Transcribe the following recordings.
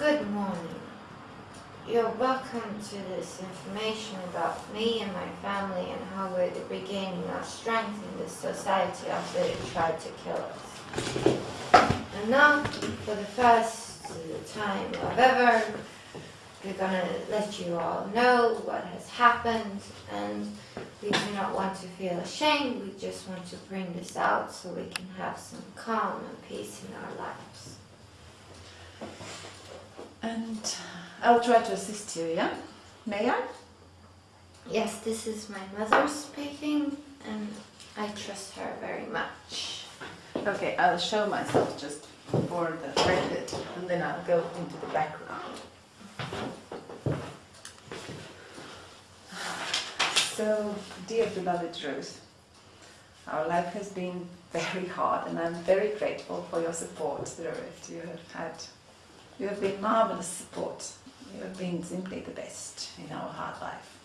Good morning. You're welcome to this information about me and my family and how we're regaining our strength in this society after they tried to kill us. And now, for the first time of ever, we're gonna let you all know what has happened and we do not want to feel ashamed, we just want to bring this out so we can have some calm and peace in our lives. And I'll try to assist you, yeah? May I? Yes, this is my mother speaking and I trust her very much. Okay, I'll show myself just for the record and then I'll go into the background. So, dear beloved Ruth, our life has been very hard and I'm very grateful for your support through it. You have had, you have been marvelous support. You have been simply the best in our hard life.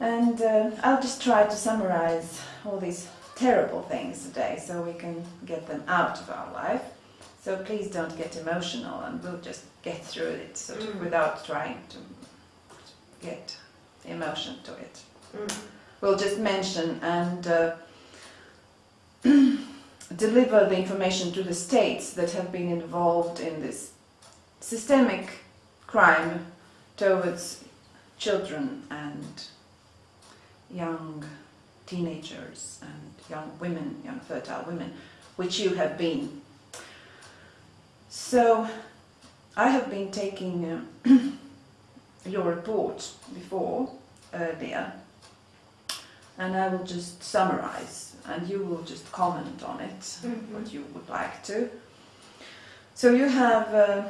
And uh, I'll just try to summarize all these terrible things today so we can get them out of our life. So please don't get emotional and we'll just get through it sort of Mm. without trying to get emotion to it. Mm. We'll just mention and uh, deliver the information to the states that have been involved in this systemic crime towards children and young teenagers and young women, young fertile women, which you have been. So I have been taking uh, your report before, earlier, and I will just summarize and you will just comment on it, Mhm. what you would like to. So you have uh,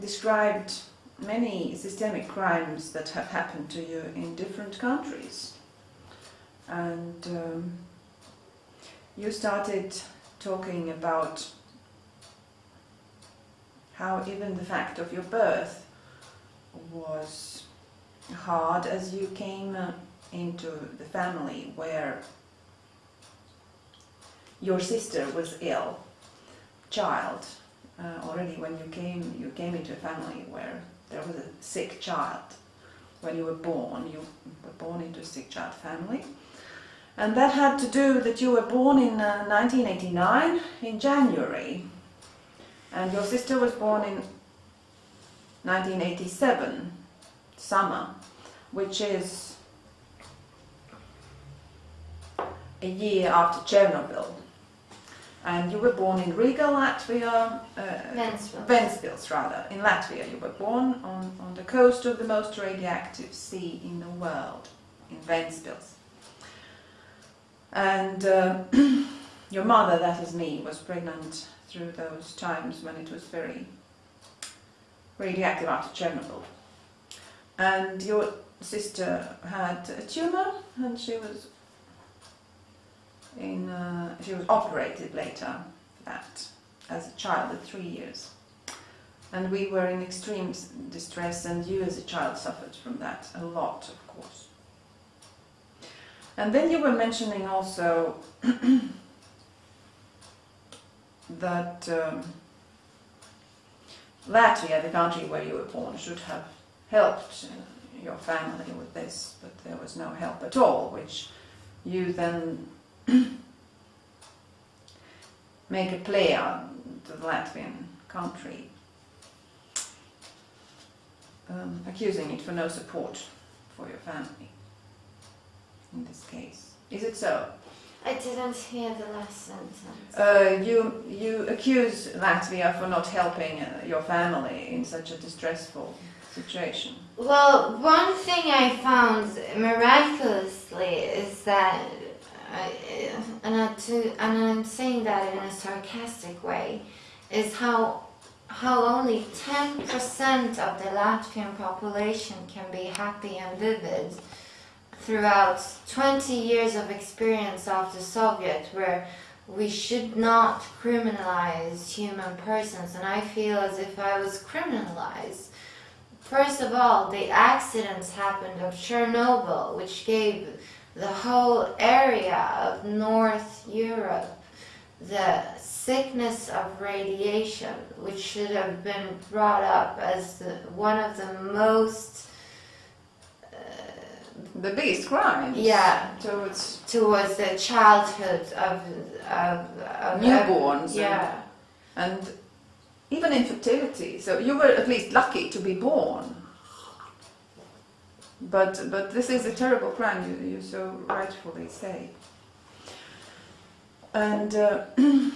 described many systemic crimes that have happened to you in different countries. And um, you started talking about how even the fact of your birth was hard as you came uh, into the family where your sister was ill, child. Uh, already when you came, you came into a family where there was a sick child. When you were born, you were born into a sick child family. And that had to do that you were born in uh, 1989 in January. And your sister was born in 1987, summer, which is a year after Chernobyl. And you were born in Riga, Latvia, uh, Ventspils. Ventspils rather, in Latvia. You were born on, on the coast of the most radioactive sea in the world, in Ventspils. And uh, your mother, that is me, was pregnant through those times when it was very radioactive after Chernobyl. And your sister had a tumor and she was in uh, she was operated later for that as a child at three years. And we were in extreme distress and you as a child suffered from that a lot of course. And then you were mentioning also that um, Latvia, the country where you were born, should have helped uh, your family with this, but there was no help at all, which you then make a play on to the Latvian country, um, accusing it for no support for your family in this case. Is it so? I didn't hear the last sentence. Uh, you you accuse Latvia for not helping uh, your family in such a distressful situation. Well, one thing I found miraculously is that, And, I to, and I'm saying that in a sarcastic way, is how how only 10% of the Latvian population can be happy and vivid throughout 20 years of experience of the Soviet where we should not criminalize human persons and I feel as if I was criminalized. First of all, the accidents happened of Chernobyl, which gave the whole area of North Europe the sickness of radiation, which should have been brought up as the, one of the most uh, The biggest crimes. Yeah. Towards towards the childhood of of, of newborns. yeah. And, and even infertility. So you were at least lucky to be born. But but this is a terrible crime. You you so rightfully say. And. Uh,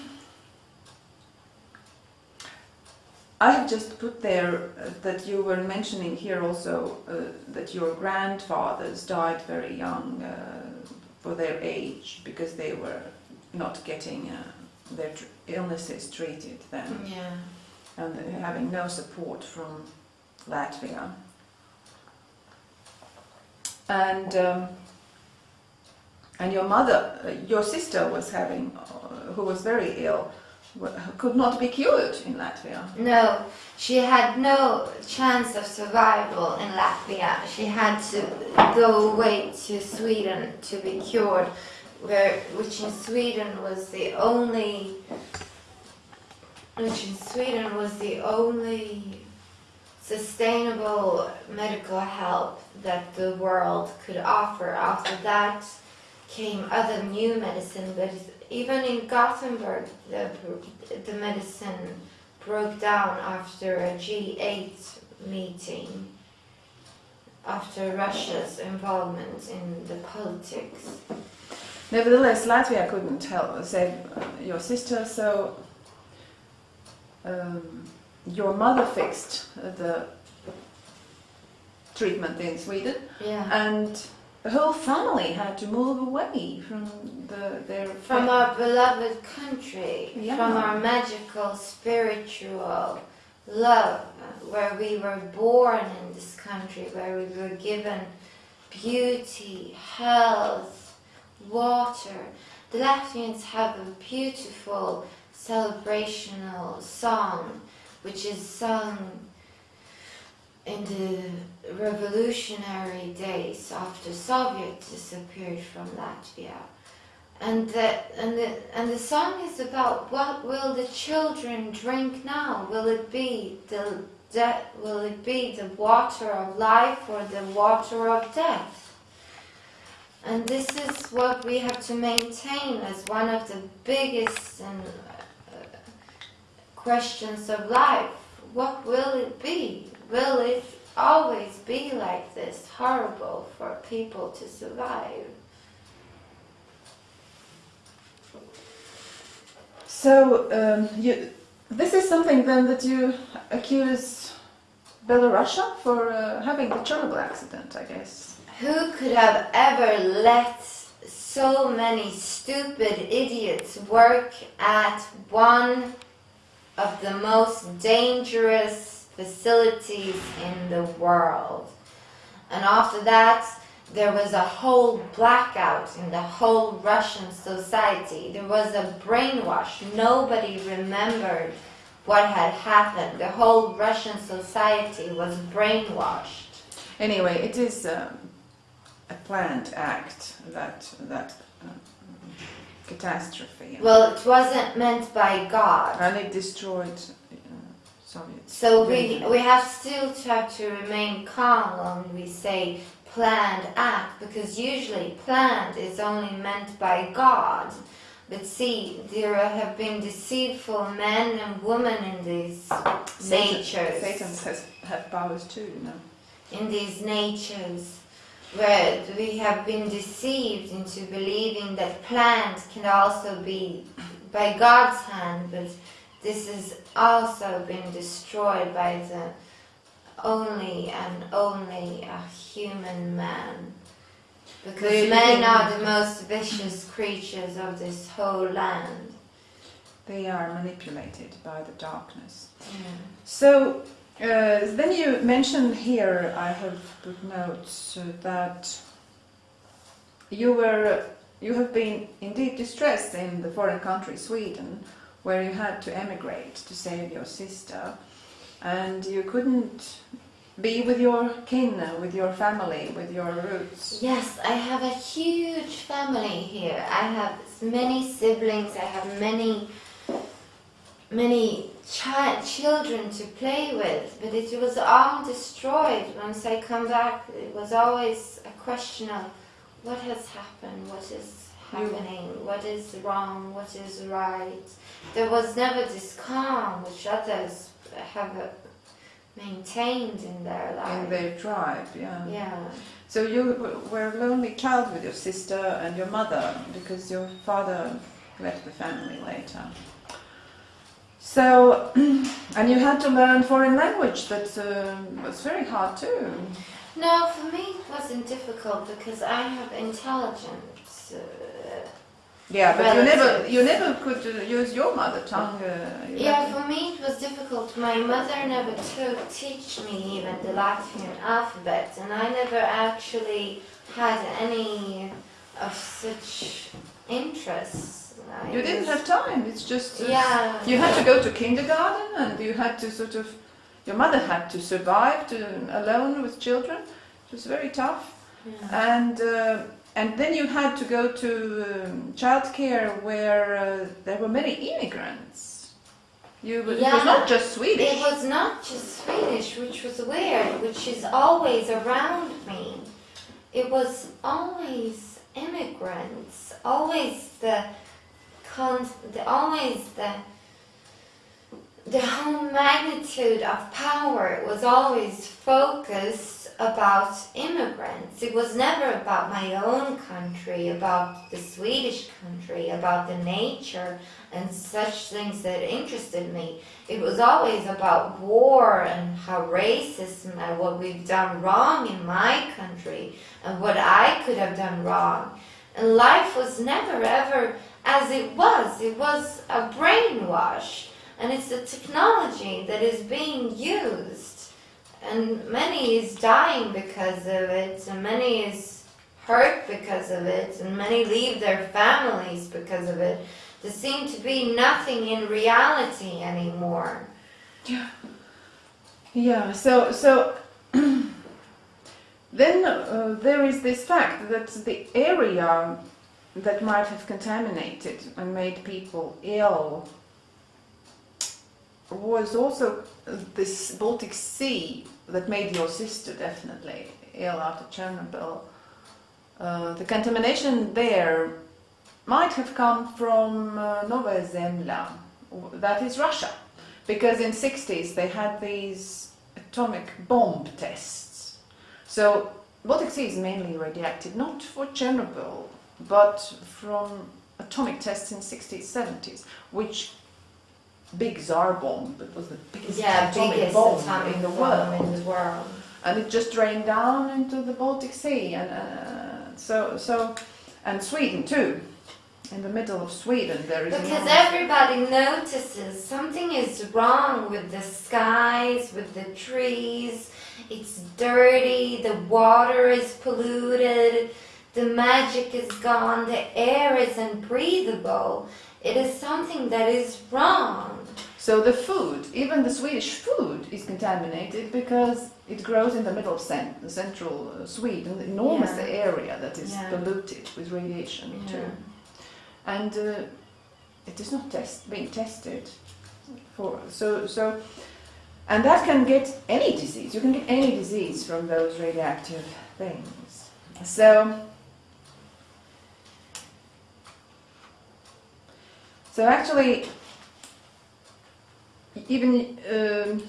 I have just put there uh, that you were mentioning here also uh, that your grandfathers died very young uh, for their age because they were not getting uh, their tr- illnesses treated then Yeah. and having no support from Latvia. And um, and your mother, uh, your sister was having, uh, who was very ill, could not be cured in Latvia. No, she had no chance of survival in Latvia. She had to go away to Sweden to be cured, where which in Sweden was the only which in Sweden was the only sustainable medical help that the world could offer. After that came other new medicine, but even in Gothenburg, the, the medicine broke down after a G8 meeting, after Russia's involvement in the politics. Nevertheless, Latvia couldn't help save uh, your sister, so um, your mother fixed the treatment in Sweden, Yeah. and the whole family had to move away from the, their From our beloved country, Yeah. from our magical, spiritual love, where we were born in this country, where we were given beauty, health, water. The Latvians have a beautiful celebrational song, which is sung in the revolutionary days after Soviet disappeared from Latvia. And the, and, the, and the song is about what will the children drink now? Will it be the de- will it be the water of life or the water of death? And this is what we have to maintain as one of the biggest and, uh, questions of life. What will it be? Will it always be like this, horrible for people to survive? So um, you, this is something then that you accuse Belarusia for uh, having the Chernobyl accident, I guess. Who could have ever let so many stupid idiots work at one of the most dangerous facilities in the world? And after that, there was a whole blackout in the whole Russian society. There was a brainwash. Nobody remembered what had happened. The whole Russian society was brainwashed. Anyway, it is um, a planned act that that uh, catastrophe, Well, it wasn't meant by God. and it destroyed uh, Soviet. So we we have still tried to remain calm when we say planned act because usually planned is only meant by God. But see, there have been deceitful men and women in these natures. Satan has have powers too, you know. in these natures where we have been deceived into believing that planned can also be by God's hand, but this has also been destroyed by the only and only a human man. Because They men are the most vicious creatures of this whole land. They are manipulated by the darkness. So uh, then you mentioned here, I have put notes uh, that you were you have been indeed distressed in the foreign country Sweden, where you had to emigrate to save your sister, and you couldn't be with your kin, with your family, with your roots? Yes, I have a huge family here. I have many siblings. I have many, many chi- children to play with. But it was all destroyed once I come back. It was always a question of what has happened, what is happening, what is wrong, what is right. There was never this calm which others have uh, maintained in their life. In their tribe, yeah. yeah. So you were a lonely child with your sister and your mother because your father left the family later. So, and you had to learn foreign language. That um was very hard too. No, for me it wasn't difficult because I have intelligence. Uh, Yeah, but you never, you never could use your mother tongue. Uh, yeah, for me it was difficult. My mother never took teach me even the Latvian alphabet, and I never actually had any of such interests. You didn't have time. It's just uh, Yeah. You had to go to kindergarten, and you had to sort of. Your mother had to survive to alone with children. It was very tough. Yeah. and uh, and then you had to go to um, childcare where uh, there were many immigrants. You it was not just Swedish. It was not just Swedish, which was weird, which is always around me. It was always immigrants, always the, con- the always the the whole magnitude of power was always focused about immigrants. It was never about my own country, about the Swedish country, about the nature and such things that interested me. It was always about war and how racism and what we've done wrong in my country and what I could have done wrong. And life was never ever as it was. It was a brainwash. And it's the technology that is being used. And many is dying because of it, and many is hurt because of it, and many leave their families because of it. There seem to be nothing in reality anymore. Yeah. Yeah. So so. then uh, there is this fact that the area that might have contaminated and made people ill was also this Baltic Sea that made your sister definitely ill after Chernobyl. Uh, the contamination there might have come from uh, Novaya Zemlya, that is Russia, because in 60s they had these atomic bomb tests. So Baltic Sea is mainly radioactive, not for Chernobyl, but from atomic tests in 60s, 70s, which big Tsar bomb, it was the biggest Yeah, atomic biggest bomb atomic in the world in the world. and it just drained down into the Baltic Sea, and uh, so so, and Sweden too. In the middle of Sweden, there is Because everybody notices something is wrong with the skies, with the trees. It's dirty, the water is polluted, the magic is gone, the air is unbreathable. It is something that is wrong. So the food, even the Swedish food, is contaminated because it grows in the middle of cen- central uh, Sweden, enormous Yeah. area that is Yeah. polluted with radiation too, and uh, it is not test being tested for so so. And that can get any disease. You can get any disease from those radioactive things. So, so actually, even um,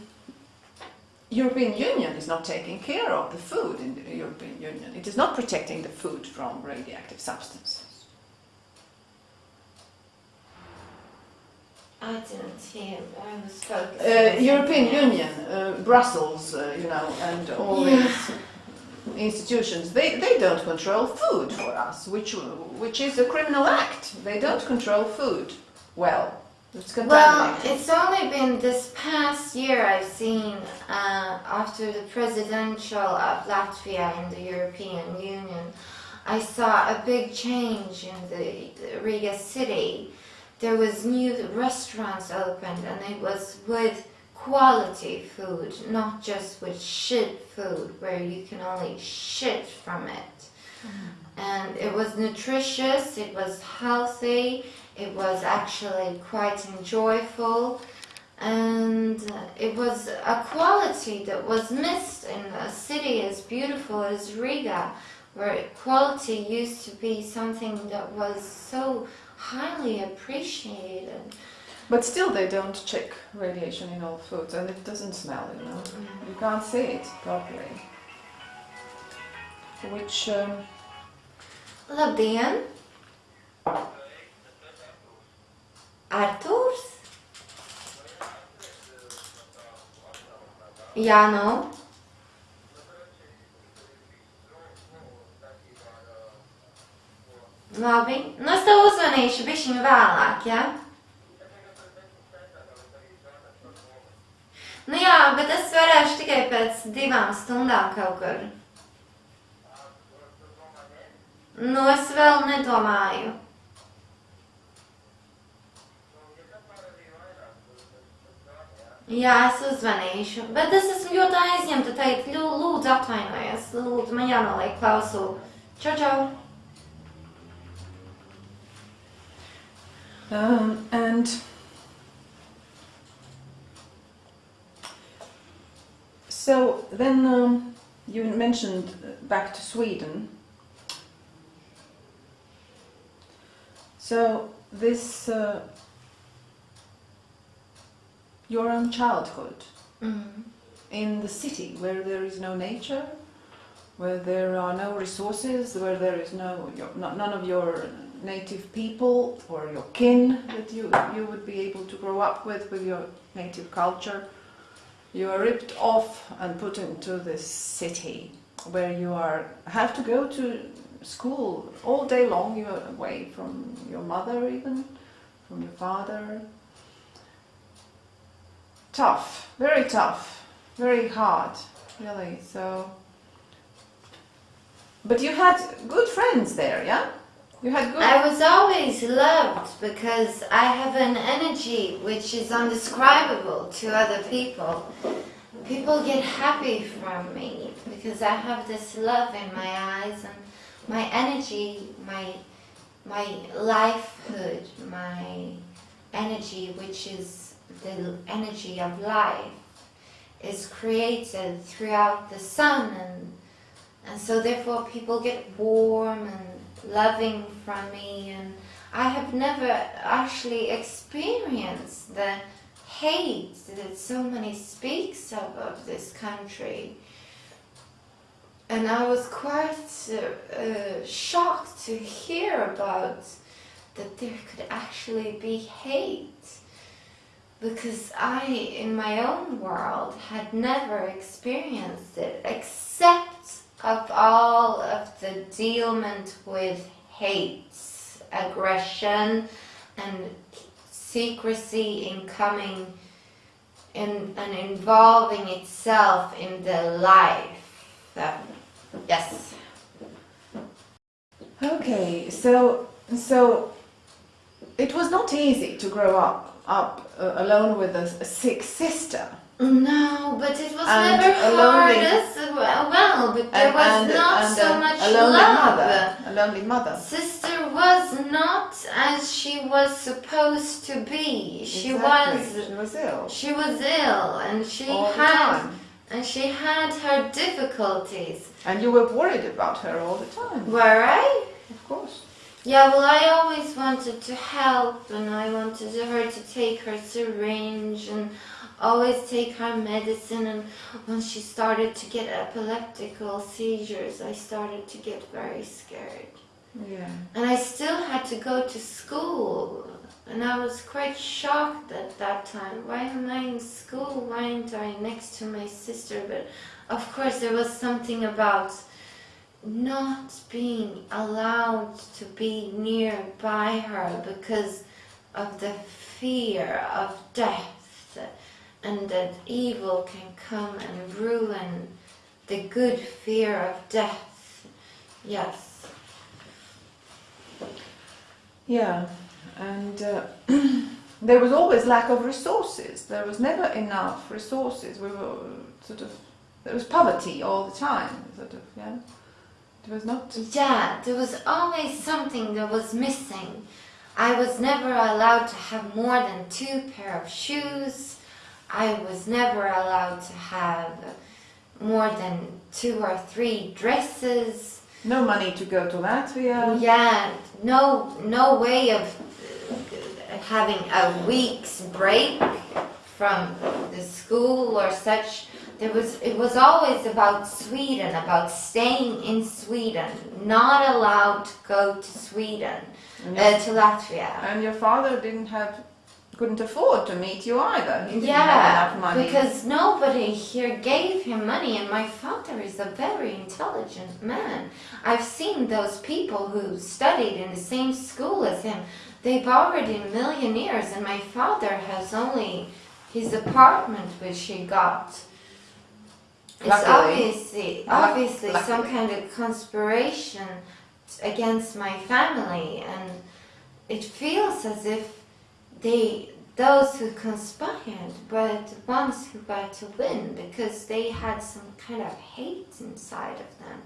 European Union is not taking care of the food in the European Union. It is not protecting the food from radioactive substances. I didn't hear. I was focused. Uh, European. Union, uh, Brussels, uh, you know, and all Yeah. these institutions, they, they don't control food for us, which which is a criminal act. They don't control food well. Well, it's only been this past year I've seen uh, after the presidential of Latvia in the European Union, I saw a big change in the, the Riga city. There was new restaurants opened, and it was with quality food, not just with shit food where you can only shit from it. And it was nutritious, it was healthy, it was actually quite enjoyable, and it was a quality that was missed in a city as beautiful as Riga, where quality used to be something that was so highly appreciated. But still, they don't check radiation in all foods, and it doesn't smell. You know, you can't see it properly. Which um, Labdien! Arturs? Jā, nu. Labi. Nu, es tev uzzvanīšu bišķiņu vēlāk, jā? Nu jā, bet es varēšu tikai pēc divām stundām kaut kur. Nu, es vēl nedomāju. Jā, es uzzvanīšu, bet es esmu ļoti aizņemta teikt, lūdzu atvainojies, lūdzu, man jānoliek klausulu. Čau, čau! um, and so then um, you mentioned back to Sweden. So this uh, your own childhood Mm. in the city where there is no nature, where there are no resources, where there is no your, not, none of your native people or your kin that you you would be able to grow up with with your native culture. You are ripped off and put into this city where you are have to go to school all day long. You are away from your mother even, from your father. Tough, very tough, very hard, really. So, but you had good friends there, yeah? You had good. I was always loved because I have an energy which is undescribable to other people. People get happy from me because I have this love in my eyes and my energy, my my lifehood, my energy which is the energy of life is created throughout the sun and and so therefore people get warm and loving from me. And I have never actually experienced the hate that so many speaks of of this country. And I was quite uh, uh, shocked to hear about that there could actually be hate because I, in my own world, had never experienced it except of all of the dealment with hate, aggression, and secrecy in coming in and involving itself in the life. That, yes. Okay, so so it was not easy to grow up up uh, alone with a, a sick sister. No, but it was And never hard as well, but there and, was and, not so much a lonely love. mother. A lonely mother. Sister was not as she was supposed to be. She Exactly. was She was ill she was ill and she all had and she had her difficulties. and you were worried about her all the time. Were I? Of course. Yeah, well, I always wanted to help, and I wanted her to take her syringe and always take her medicine. And when she started to get epileptical seizures, I started to get very scared. Yeah. And I still had to go to school, and I was quite shocked at that time. Why am I in school? Why aren't I next to my sister? But of course, there was something about not being allowed to be nearby her because of the fear of death and that evil can come and ruin the good fear of death. Yes. Yeah, and uh, there was always lack of resources. There was never enough resources. We were sort of there was poverty all the time. Sort of yeah. It was not. Yeah, there was always something that was missing. I was never allowed to have more than two pair of shoes. I was never allowed to have more than two or three dresses. No money to go to Latvia. Yeah, no, no way of having a week's break from the school or such. There was, it was always about Sweden, about staying in Sweden, not allowed to go to Sweden, your, uh, to Latvia. and your father didn't have, couldn't afford to meet you either. Yeah, have enough money. because nobody here gave him money, and my father is a very intelligent man. I've seen those people who studied in the same school as him. They've already millionaires, and my father has only his apartment, which he got. It's Luckily. obviously, Luck- obviously some kind of conspiration against my family, and it feels as if they those who conspired were the ones who were to win because they had some kind of hate inside of them.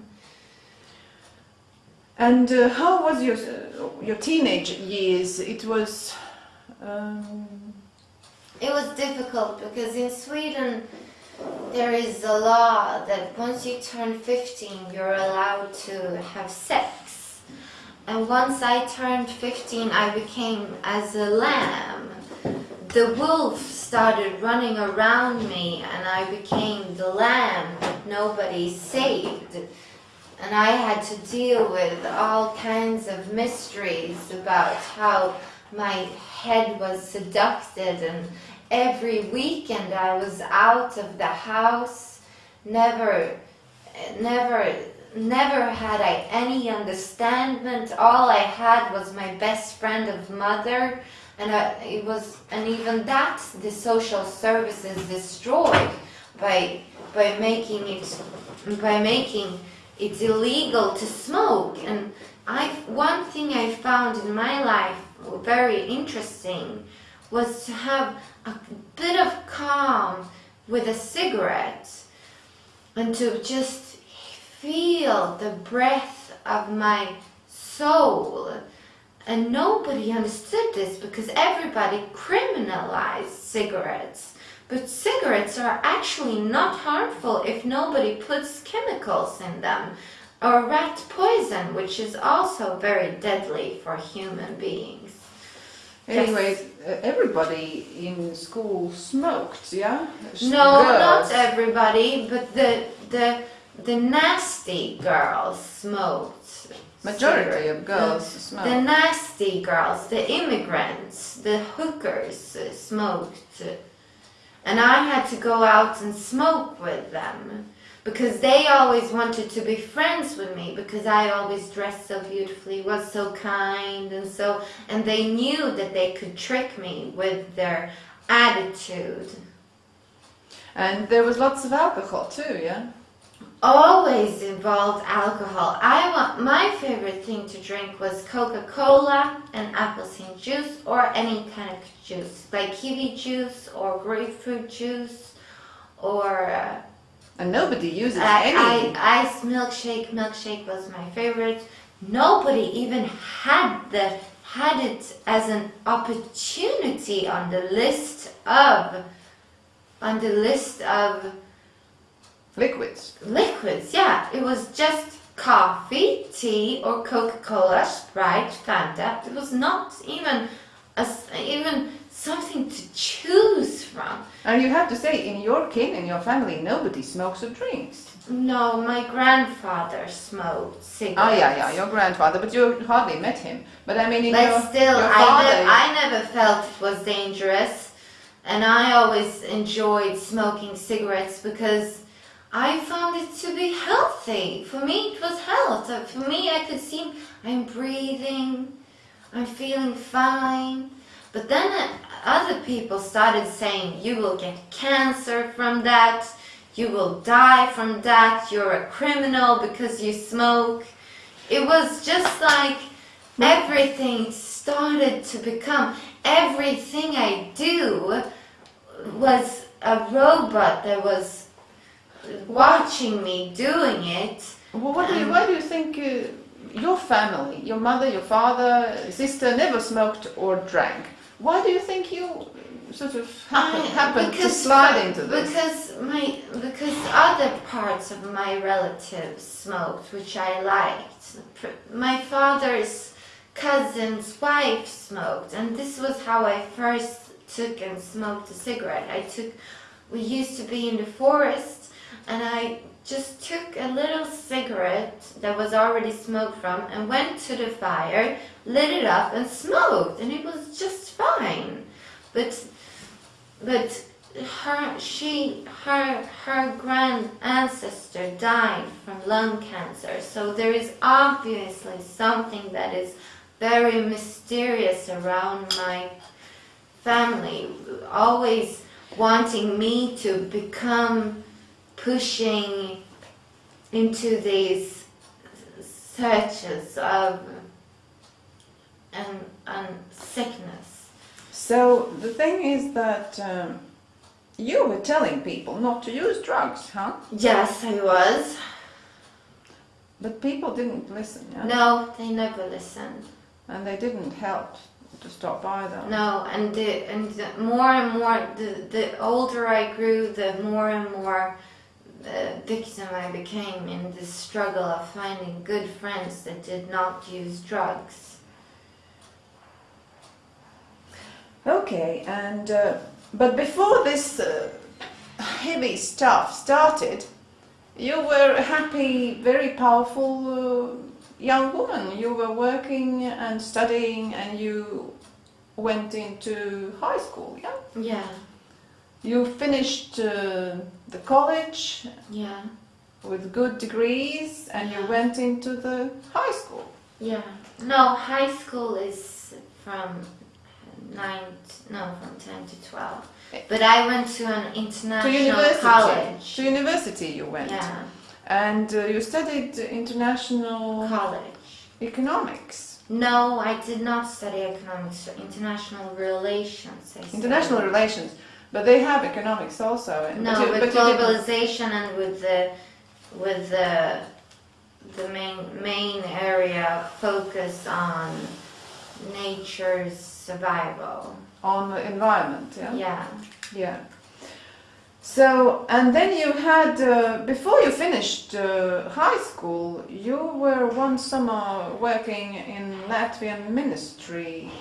And uh, how was your uh, your teenage years? It was. Um, It was difficult because in Sweden there is a law that once you turn 15 you're allowed to have sex. And once I turned 15 I became as a lamb. The wolf started running around me and I became the lamb that nobody saved. And I had to deal with all kinds of mysteries about how my head was seducted and every weekend I was out of the house. Never never never had I any understanding all I had was my best friend of mother and I, it was and even that the social services destroyed by by making it by making it illegal to smoke. And I one thing I found in my life very interesting was to have a bit of calm with a cigarette and to just feel the breath of my soul. And nobody understood this because everybody criminalized cigarettes. But cigarettes are actually not harmful if nobody puts chemicals in them. Or rat poison, which is also very deadly for human beings. anyway, uh, everybody in school smoked, yeah. No, Girls. not everybody, but the the the nasty girls smoked. Majority cigarette. of girls The, smoked. the nasty girls, the immigrants, the hookers smoked, and I had to go out and smoke with them because they always wanted to be friends with me because I always dressed so beautifully, was so kind and so and they knew that they could trick me with their attitude. And there was lots of alcohol too, yeah. Always involved alcohol. I want my favorite thing to drink was Coca-Cola and appleseed juice or any kind of juice, like kiwi juice or grapefruit juice or uh, And nobody uses I, any. I, ice milkshake. Milkshake was my favorite. Nobody even had the had it as an opportunity on the list of on the list of liquids. liquids. Yeah, it was just coffee, tea, or Coca-Cola, Sprite, Fanta. It was not even a even something to choose from. And you have to say, in your kin, in your family, nobody smokes or drinks. No, my grandfather smoked cigarettes. Oh yeah, yeah, your grandfather, but you hardly met him. But I mean, in But your, still, your I, father. nev- I never felt it was dangerous. And I always enjoyed smoking cigarettes because I found it to be healthy. For me, it was health. Uh, For me, I could see I'm breathing, I'm feeling fine. But then uh, other people started saying, you will get cancer from that, you will die from that, you're a criminal because you smoke. It was just like everything started to become everything I do was a robot that was watching me doing it. Well, what do you, why do you think uh, your family, your mother, your father, sister, never smoked or drank? Why do you think you sort of happen, I- happened to slide into this? Because my because other parts of my relatives smoked, which I liked. My father's cousin's wife smoked, and this was how I first took and smoked a cigarette. I took. We used to be in the forest, and I just took a little cigarette that was already smoked from and went to the fire, lit it up, and smoked, and it was just fine. But but her she her her grand ancestor died from lung cancer so there is obviously something that is very mysterious around my family always wanting me to become pushing into these searches of and, and sickness So the thing is that um, you were telling people not to use drugs, huh? yes i was But people didn't listen, yeah? No, they never listened. And they didn't help to stop either. No, and the, and the more and more, the, the older I grew, the more and more uh, victim I became in this struggle of finding good friends that did not use drugs. Okay, and uh, but before this uh, heavy stuff started, you were a happy, very powerful uh, young woman. You were working and studying, and you went into high school. Yeah, Yeah, you finished uh, the college yeah, with good degrees, and you went into the high school. yeah. No, high school is from nine, t- no, from ten to twelve. But I went to an To international university. college. To university, you went, Yeah, and uh, you studied international college. economics. No, I did not study economics international relations. I International relations, but they have economics also. and- No, but with but globalization and with the with the the main main area focus on nature's survival. on the environment. Yeah. Yeah. Yeah. So, and then you had, uh, before you finished uh, high school, you were one summer working in Latvian ministry.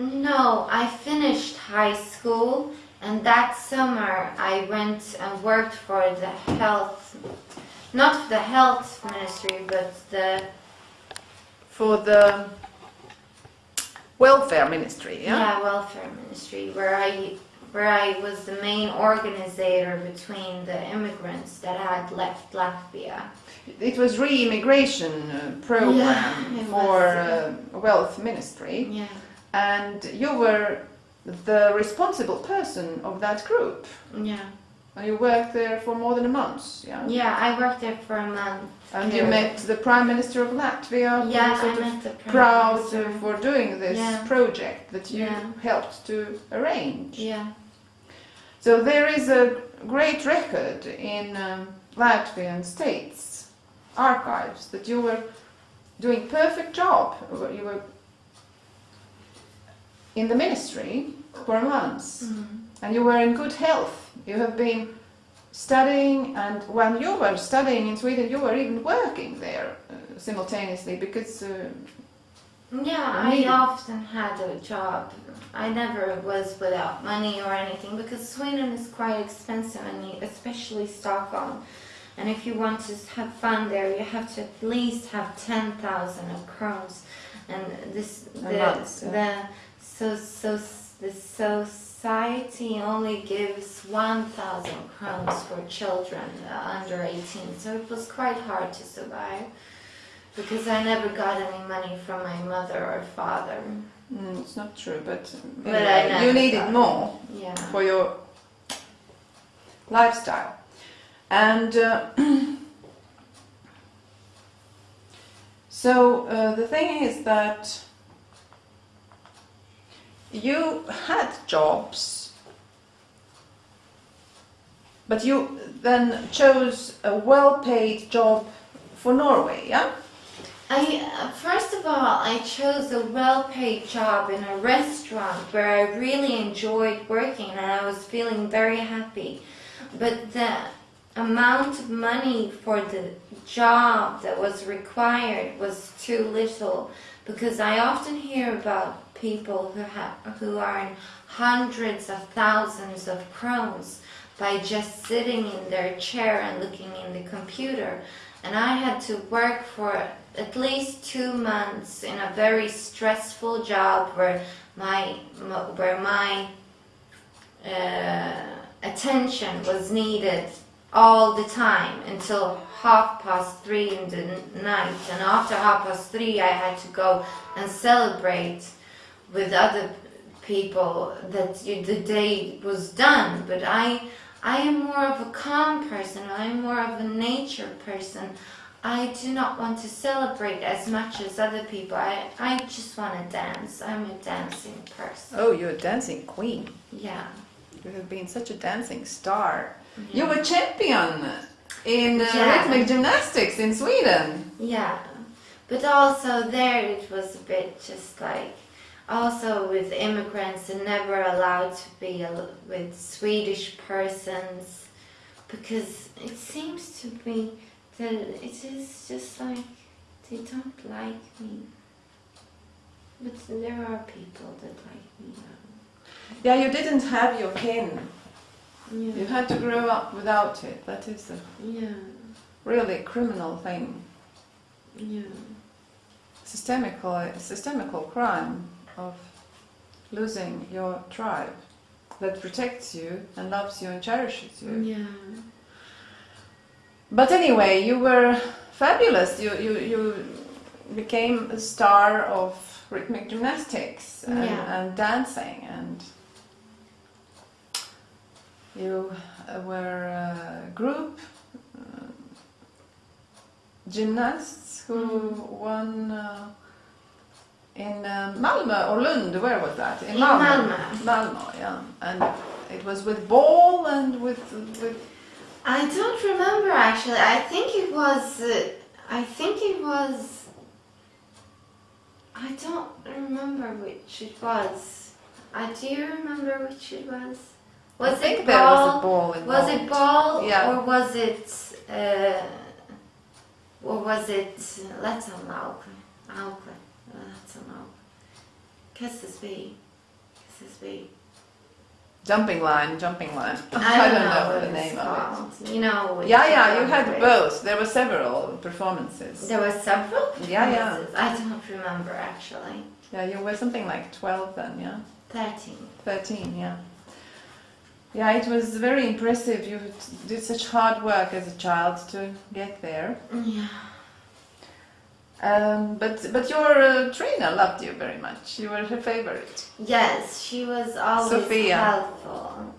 No, I finished high school and that summer I went and worked for the health not the health ministry but the for the welfare ministry, yeah? Yeah, welfare ministry, where I where I was the main organizer between the immigrants that had left Latvia. It was re-immigration uh, program Yeah, for was, uh, wealth ministry, Yeah. And you were the responsible person of that group. Yeah. And you worked there for more than a month, yeah? Yeah, I worked there for a month. And you met the Prime Minister of Latvia, who Yeah, was sort I met the prime proud minister. for doing this Yeah. project that you Yeah. helped to arrange. Yeah. So there is a great record in um, Latvian states archives that you were doing perfect job. You were in the ministry for months Mm. and you were in good health. You have been studying and when you were studying in Sweden you were even working there uh, simultaneously because uh, Yeah, I often had a job. I never was without money or anything because Sweden is quite expensive, and especially Stockholm. And if you want to have fun there, you have to at least have ten thousand of crowns. And this the month, yeah. the so so the society only gives one thousand crowns for children uh, under eighteen. So it was quite hard to survive because I never got any money from my mother or father. mm, it's not true but, But anyway, you needed more Yeah. for your lifestyle. And uh, so uh, the thing is that you had jobs, but you then chose a well-paid job for Norway, yeah? I uh, first of all, I chose a well-paid job in a restaurant where I really enjoyed working and I was feeling very happy. But the amount of money for the job that was required was too little because I often hear about people who have who earn hundreds of thousands of crowns by just sitting in their chair and looking in the computer. And I had to work for at least two months in a very stressful job where my where my uh, attention was needed all the time until half past three in the night. And after half past three I had to go and celebrate with other people that you, the day was done but I I am more of a calm person I am more of a nature person I do not want to celebrate as much as other people. I, I just want to dance. I'm a dancing person. Oh, you're a dancing queen. Yeah. You have been such a dancing star. yeah. You were champion in uh, Yeah. rhythmic gymnastics in Sweden. Yeah. But also there it was a bit just like, also with immigrants and never allowed to be with Swedish persons because it seems to be that it is just like they don't like me. But there are people that like me. Yeah, you didn't have your pin. Yeah. You had to grow up without it. That is a Yeah. really criminal thing. Yeah. Systemical, uh, systemical crime of losing your tribe that protects you and loves you and cherishes you. Yeah. But anyway, you were fabulous. You you you became a star of rhythmic gymnastics and, Yeah. and dancing, and you uh, were a group uh, gymnasts who Mm. won. Uh, in uh, Malmö or Lund, where was that? In Malmö. Malmö, yeah. And it was with ball and with with I don't remember actually. I think it was. Uh, I think it was. I don't remember which it was. Uh, do you remember which it was? Was I it there was ball? ball. Was it ball Yeah. or was it? Uh, or was it? Let's Aukle. Aukle. Let's Aukle. Kesselsby. Kesselsby. Jumping line, jumping line. I don't, know, what the name of called. You know. Yeah, yeah, you had it both. There were several performances. There were several Yeah, yeah. performances. I don't remember actually. Yeah, you were something like 12 then, yeah? Thirteen. 13, yeah. Yeah, it was very impressive. You did such hard work as a child to get there. Yeah. Um, but but your uh, trainer loved you very much. You were her favorite. Yes, she was always Sophia. helpful.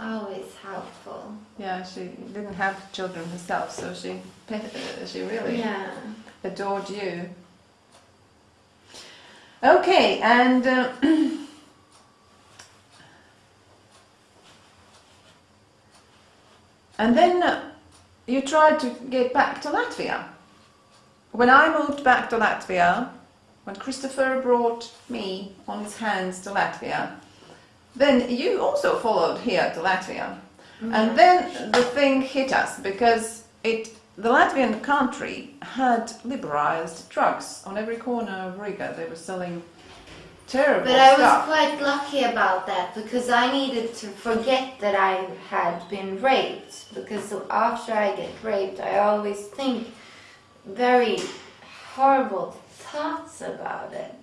Always helpful. Yeah, she didn't have children herself, so she she really Yeah. adored you. Okay, and uh, and then you tried to get back to Latvia. When I moved back to Latvia, when Christopher brought me on his hands to Latvia, then you also followed here to Latvia. Mm-hmm. And then the thing hit us because it the Latvian country had liberalized drugs on every corner of Riga. They were selling terrible drugs. But I was stuff. quite lucky about that because I needed to forget that I had been raped. Because after I get raped, I always think very horrible thoughts about it.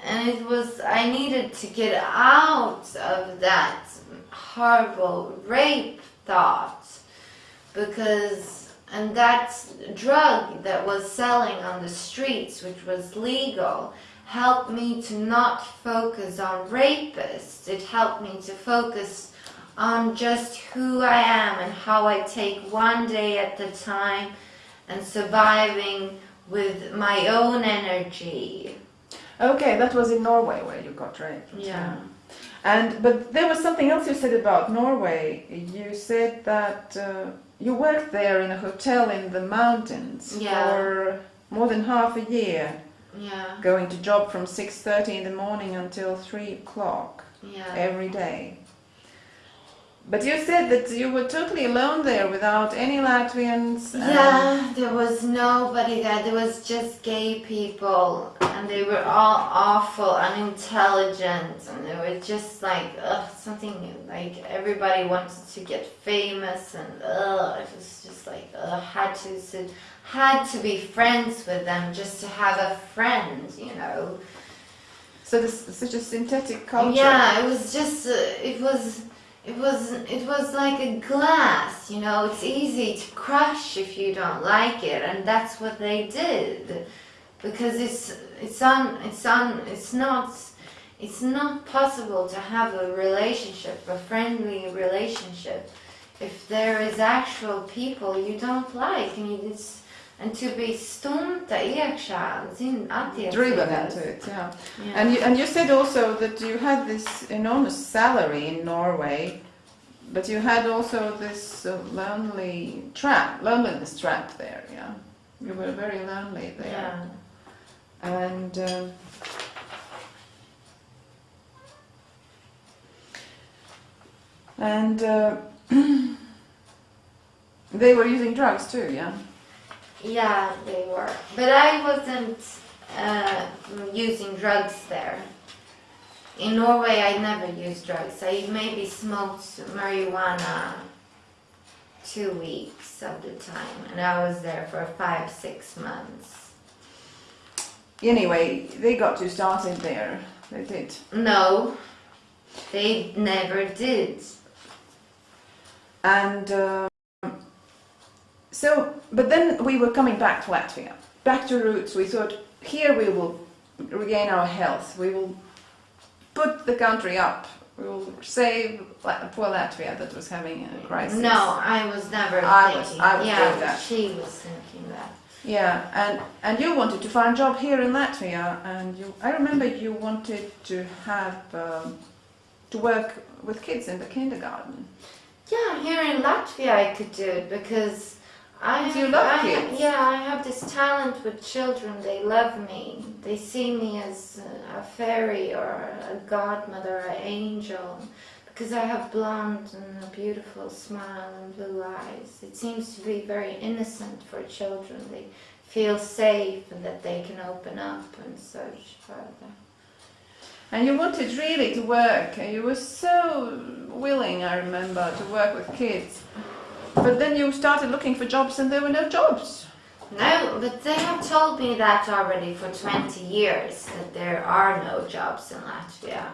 And it was, I needed to get out of that horrible rape thought because, and that drug that was selling on the streets, which was legal, helped me to not focus on rapists. It helped me to focus on just who I am and how I take one day at a time and surviving with my own energy. Okay, that was in Norway where you got raped. Yeah. And but there was something else you said about Norway. You said that uh, you worked there in a hotel in the mountains Yeah. for more than half a year, Yeah. going to job from six thirty in the morning until three o'clock Yeah. every day. But you said that you were totally alone there without any Latvians. Yeah, there was nobody there. There was just gay people, and they were all awful, unintelligent, and they were just like ugh, something like everybody wanted to get famous, and ugh, it was just like ugh, had to had to be friends with them just to have a friend, you know. So this such a synthetic culture. Yeah, it was just uh, it was it was it was like a glass, you know. It's easy to crush if you don't like it, and that's what they did, because it's it's on it's on it's not it's not possible to have a relationship, a friendly relationship, if there is actual people you don't like, and it's and to be stumta iekšā zin Driven into it, yeah. Yeah. And you, and you said also that you had this enormous salary in Norway, but you had also this uh, lonely trap, loneliness trap there. Yeah, you were very lonely there, yeah. and um, and uh, they were using drugs too. Yeah. Yeah, they were. But I wasn't uh, using drugs there. In Norway, I never used drugs. I maybe smoked marijuana two weeks of the time, and I was there for five, six months. Anyway, they got you started there. They did. No, they never did. And um, so, but then we were coming back to Latvia, back to roots. We thought, here we will regain our health. We will put the country up. We will save La- poor Latvia that was having a crisis. No, I was never I was- thinking. I was yeah, that. she was thinking that. Yeah, and and you wanted to find a job here in Latvia, and you. I remember you wanted to have um, to work with kids in the kindergarten. Yeah, here in Latvia I could do it because I You have, love I kids. yeah, I have this talent with children. They love me. They see me as a- fairy or a godmother, an angel, because I have blonde and a beautiful smile and blue eyes. It seems to be very innocent for children. They feel safe and that they can open up and such further. And you wanted really to work. and You were so willing, I remember, to work with kids. But then you started looking for jobs, and there were no jobs. No, but they have told me that already for 20 years that there are no jobs in Latvia.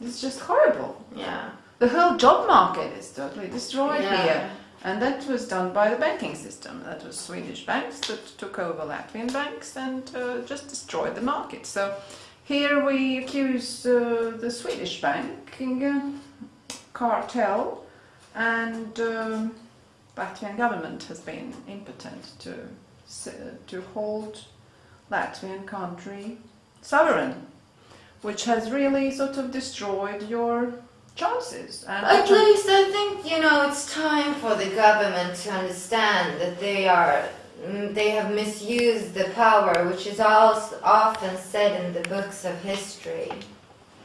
It's just horrible. Yeah. The whole job market is totally destroyed Yeah. here. And that was done by the banking system. That was Swedish banks that took over Latvian banks and uh, just destroyed the market. So here we accuse uh, the Swedish banking uh, cartel, and um, Latvian government has been impotent to to hold Latvian country sovereign, which has really sort of destroyed your chances. And At least I think, you know, it's time for the government to understand that they are. mm, They have misused the power, which is also often said in the books of history.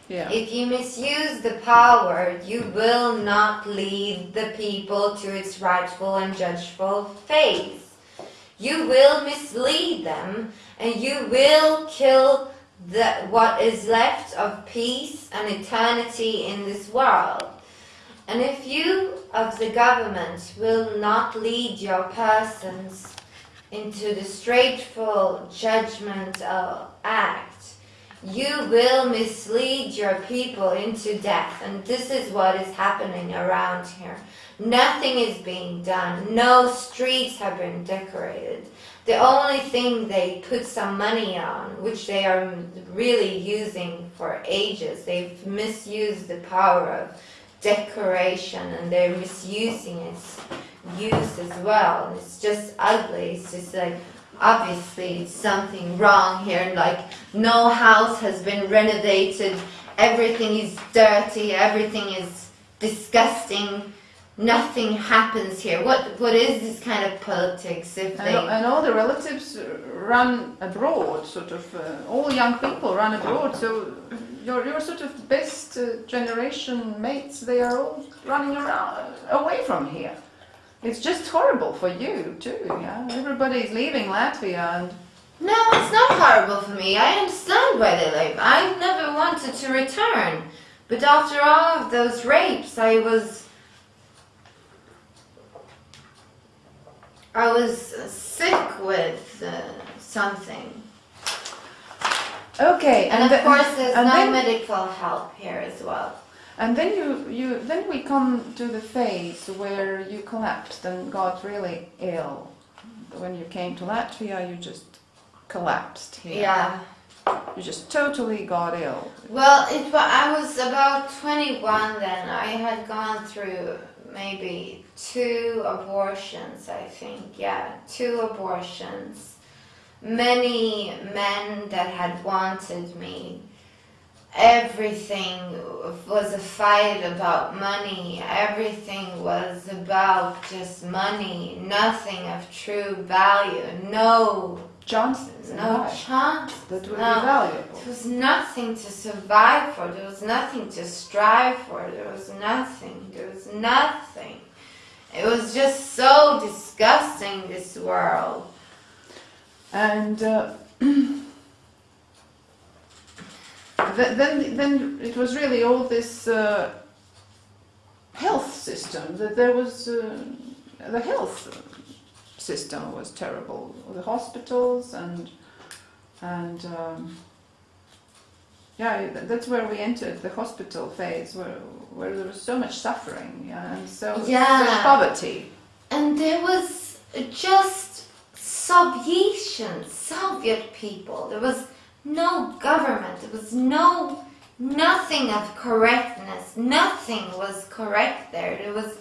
Yeah. If you misuse the power, you will not lead the people to its rightful and judgeful phase. You will mislead them and you will kill the, what is left of peace and eternity in this world. And if you of the government will not lead your persons into the straightful judgment of act, you will mislead your people into death. And this is what is happening around here. Nothing is being done. No streets have been decorated. The only thing they put some money on, which they are really using for ages, they've misused the power of decoration and they're misusing its use as well. It's just ugly. It's just like, obviously something wrong here. And like no house has been renovated, everything is dirty, everything is disgusting. Nothing happens here. What what is this kind of politics? If And, they and all the relatives run abroad, sort of, uh, all young people run abroad, so your, your sort of best uh, generation mates, they are all running around, away from here. It's just horrible for you too, yeah? Everybody is leaving Latvia and No, it's not horrible for me. I understand why they leave. I never wanted to return. But after all of those rapes, I was. I was sick with uh, something. Okay, And, of the- course, there's and no then- medical help here as well. And then you, you then we come to the phase where you collapsed and got really ill. When you came to Latvia, you just collapsed here. Yeah. You just totally got ill. Well, it I was about 21 then. I had gone through maybe two abortions, I think. Yeah, two abortions. Many men that had wanted me. Everything was a fight about money. Everything was about just money. Nothing of true value. No, Chances no life chance. that would no. be valuable. There was nothing to survive for. There was nothing to strive for. There was nothing. There was nothing. It was just so disgusting, this world. And uh, then, then it was really all this uh, health system. That there was uh, the health system was terrible. The hospitals and and um, yeah, that's where we entered the hospital phase, where where there was so much suffering yeah, and so Yeah. such poverty. And there was just Sovietian, Soviet people. There was no government. There was no, nothing of correctness. Nothing was correct there. There was,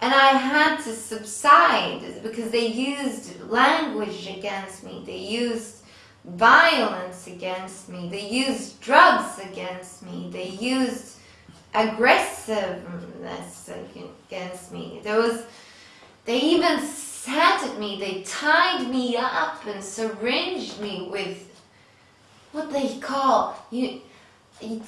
and I had to subside because they used language against me. They used violence against me. They used drugs against me. They used aggressiveness against me. There was, they even sat at me. They tied me up and syringed me with what they call you.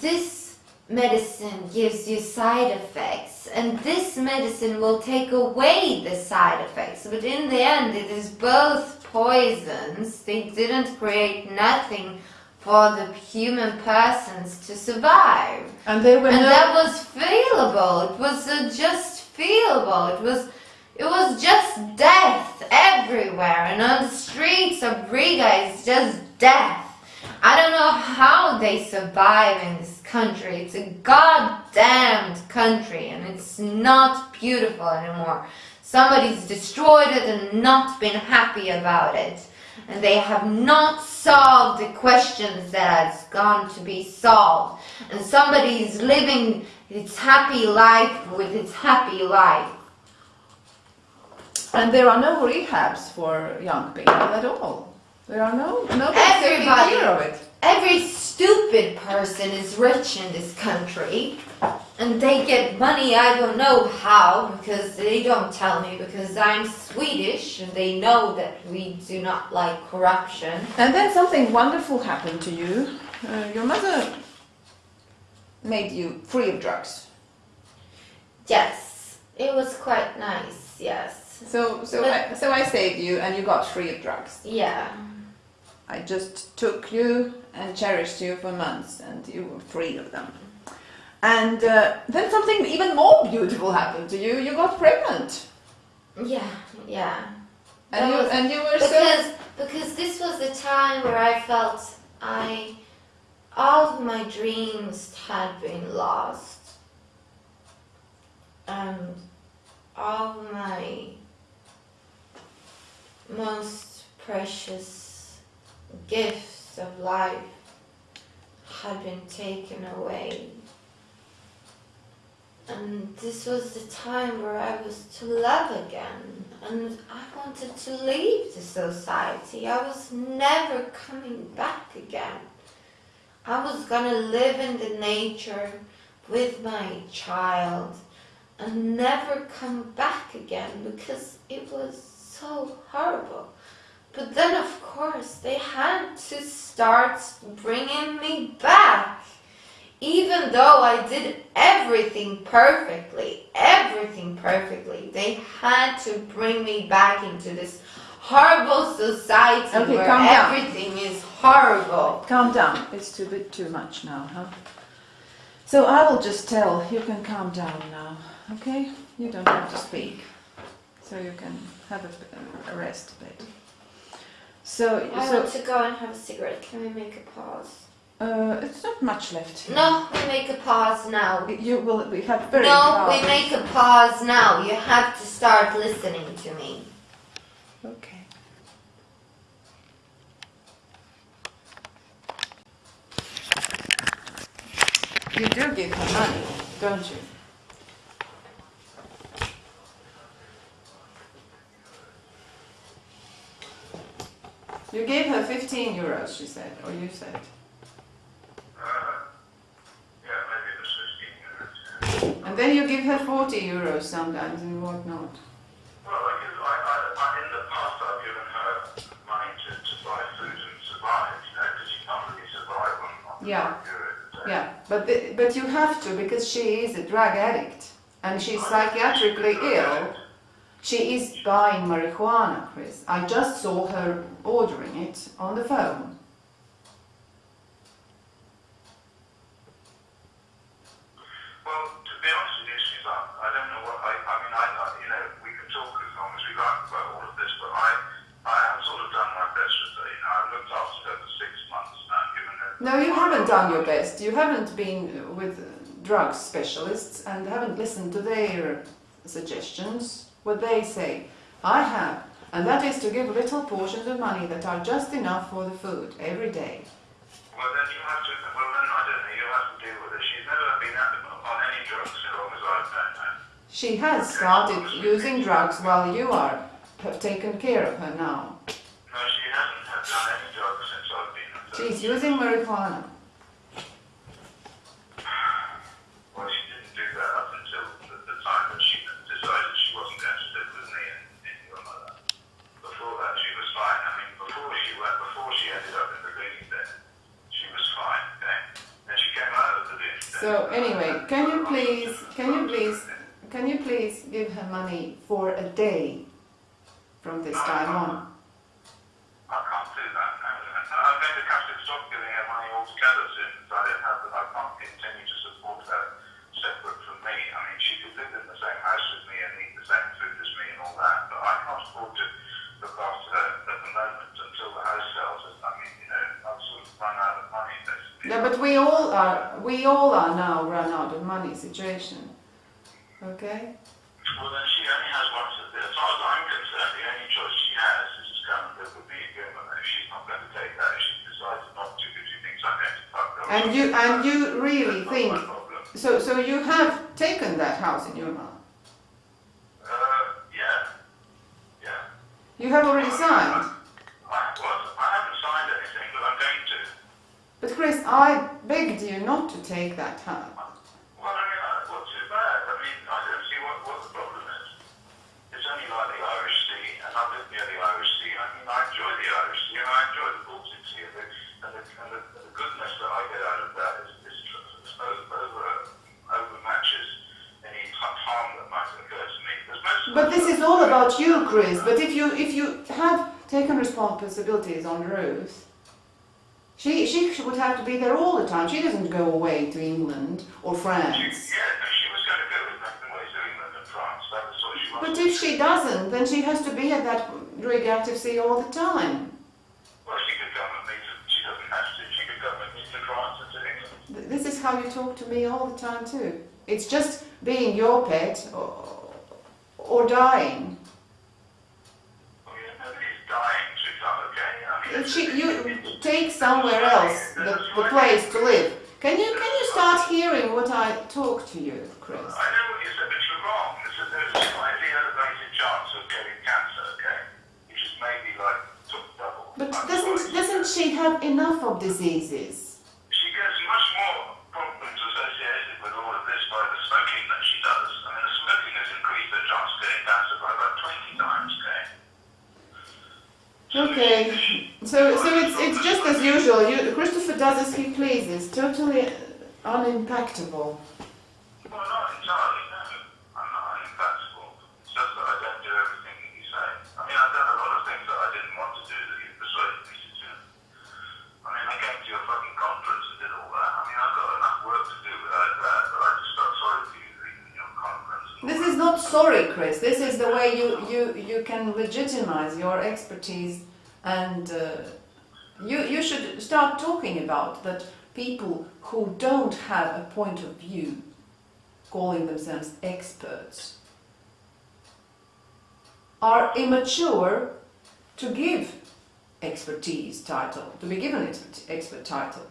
This medicine gives you side effects, and this medicine will take away the side effects. But in the end, it is both poisons. They didn't create nothing for the human persons to survive. And they were And no- that was feelable. It was uh, just feelable. It was, it was just death everywhere. And on the streets of Riga, it's just death. I don't know how they survive in this country. It's a goddamned country, and it's not beautiful anymore. Somebody's destroyed it and not been happy about it. And they have not solved the questions that has gone to be solved. And somebody is living its happy life with its happy life. And there are no rehabs for young people at all. There are no nobody taking Everybody. care of it. Every stupid person is rich in this country. And they get money, I don't know how, because they don't tell me, because I'm Swedish and they know that we do not like corruption. And then something wonderful happened to you. Uh, your mother made you free of drugs. Yes, it was quite nice, yes. So so But- I, so I saved you, and you got free of drugs. Yeah. I just took you and cherished you for months, and you were free of them. And uh, then something even more beautiful happened to you. You got pregnant, Yeah, yeah. and That you was- and you were so because because this was the time where I felt I all of my dreams had been lost and all my most precious gifts of life had been taken away and this was the time where I was to love again, and I wanted to leave the society. I was never coming back again. I was gonna live in the nature with my child and never come back again because it was so horrible. But then, of course, they had to start bringing me back. Even though I did everything perfectly, everything perfectly, they had to bring me back into this horrible society Okay, where calm down. everything is horrible. Calm down. It's too bit too much now, huh? So I will just tell. You can calm down now, okay? You don't have to speak, so you can have a, a rest a bit. So, I so want to go and have a cigarette. Can we make a pause? uh, it's not much left. here. No, we make a pause now. You will. We have very. No, we make a pause now. You have to start listening to me. Okay. You do give her money, don't you? You gave her 15 euros, she said, or you said. Uh, yeah, maybe it was 15 minutes. And then you give her 40 euros sometimes and whatnot. Well, I, give, I, I, I, in the past I've given her money to, to buy food and survive, you know, because you can't really survive on, on Yeah. good. Yeah, but the, but you have to because she is a drug addict and she's psychiatrically ill. She is buying marijuana, Chris. I just saw her ordering it on the phone. Well, to be honest with you, Suzanne, I don't know what, I, I mean, I, I, you know, we can talk as long as we like about all of this, but I, I have sort of done my best with her, you know, I've looked after her for six months now, given her... No, you haven't done your best. You haven't been with drug specialists and haven't listened to their suggestions, what they say. I have, and that is to give little portions of money that are just enough for the food every day. Well, then you have to, well, then I don't know, you have to deal with it. She's never been on any drugs so long as I've known her. She has started using drugs while you are have taken care of her now. No, she hasn't done any drugs since I've been. She's using marijuana. Well, she didn't do that up until the, the time that she decided she wasn't going to live with me and, and your mother. Before that, she was fine. I mean, before she went, before she ended up in the Looney bin, she was fine. Okay. Then she came out of the Looney bin. So anyway, can you please, can you please, can you please give her money for a day from this time on? I can't do that. I'm going to have to stop giving her money altogether soon. because I don't have. I can't continue to support her separate from me. I mean, she could live in the same house with me and eat the same food as me and all that, but I can't afford to look after her at the moment until the house sells. And I mean, you know, I've sort of run out of money. Basically. Yeah, but we all are, we all are now run out of money situation. Okay? Well, then she only has one. As far as I'm concerned, the only choice she has is to come and live with me again. But if she's not going to take that, if she decides not to because she thinks I'm going to fuck her. And you, and you really think, not my problem. so, so you have taken that house in Jurma? Uh, yeah, yeah. You have already signed? I, I signed anything, but I'm going to. But Chris, I begged you not to take that house. Well, I mean, uh, what's too bad? I mean, I don't see what, what the problem is. It's only like the Irish Sea, and I live near the Irish Sea. I mean, I enjoy the Irish Sea, and I enjoy the Baltic Sea, and the, and the, and the, the goodness that I get out of that is, is, is over, overmatches any harm that might occur to me. Because most of But this is all about you, Chris. But if you if you have taken responsibilities on Ruth, she she would have to be there all the time. She doesn't go away to England or She, France. yeah, no, she was going to go with Nathan Ways to England and France. That was what she. But if she doesn't, then she has to be at that radioactive sea all the time. Well, she could come with me to, she doesn't have to, she could come with me to France and to England. Th- This is how you talk to me all the time too. It's just being your pet or, or dying. Well, yeah, nobody's dying, sweetheart, okay? I mean, she, you take somewhere else the, the place to live. Can you can you start hearing what I talk to you, Chris? I know what you said, but you're wrong. There's a, slightly elevated chance of getting cancer, okay? Which is maybe like sort of double. But doesn't doesn't she have enough of diseases? She gets much more problems associated with all of this by the smoking that she does. I mean, the smoking has increased her chance of getting cancer by about 20 times, okay? Okay. So so it's it's just as usual. You, Christopher does as he pleases. Totally unimpactable. Well, not entirely, no. I'm not unimpactful. It's just that I don't do everything that you say. I mean, I've done a lot of things that I didn't want to do that you persuaded me to do. I mean, I came to your fucking conference and did all that. I mean, I've got enough work to do without that, but I just felt sorry for you leaving your conference. and all This that. is not sorry, Chris. This is the way you you you can legitimize your expertise, and uh, you you should start talking about that people who don't have a point of view, calling themselves experts, are immature to give expertise title, to be given expert, expert title,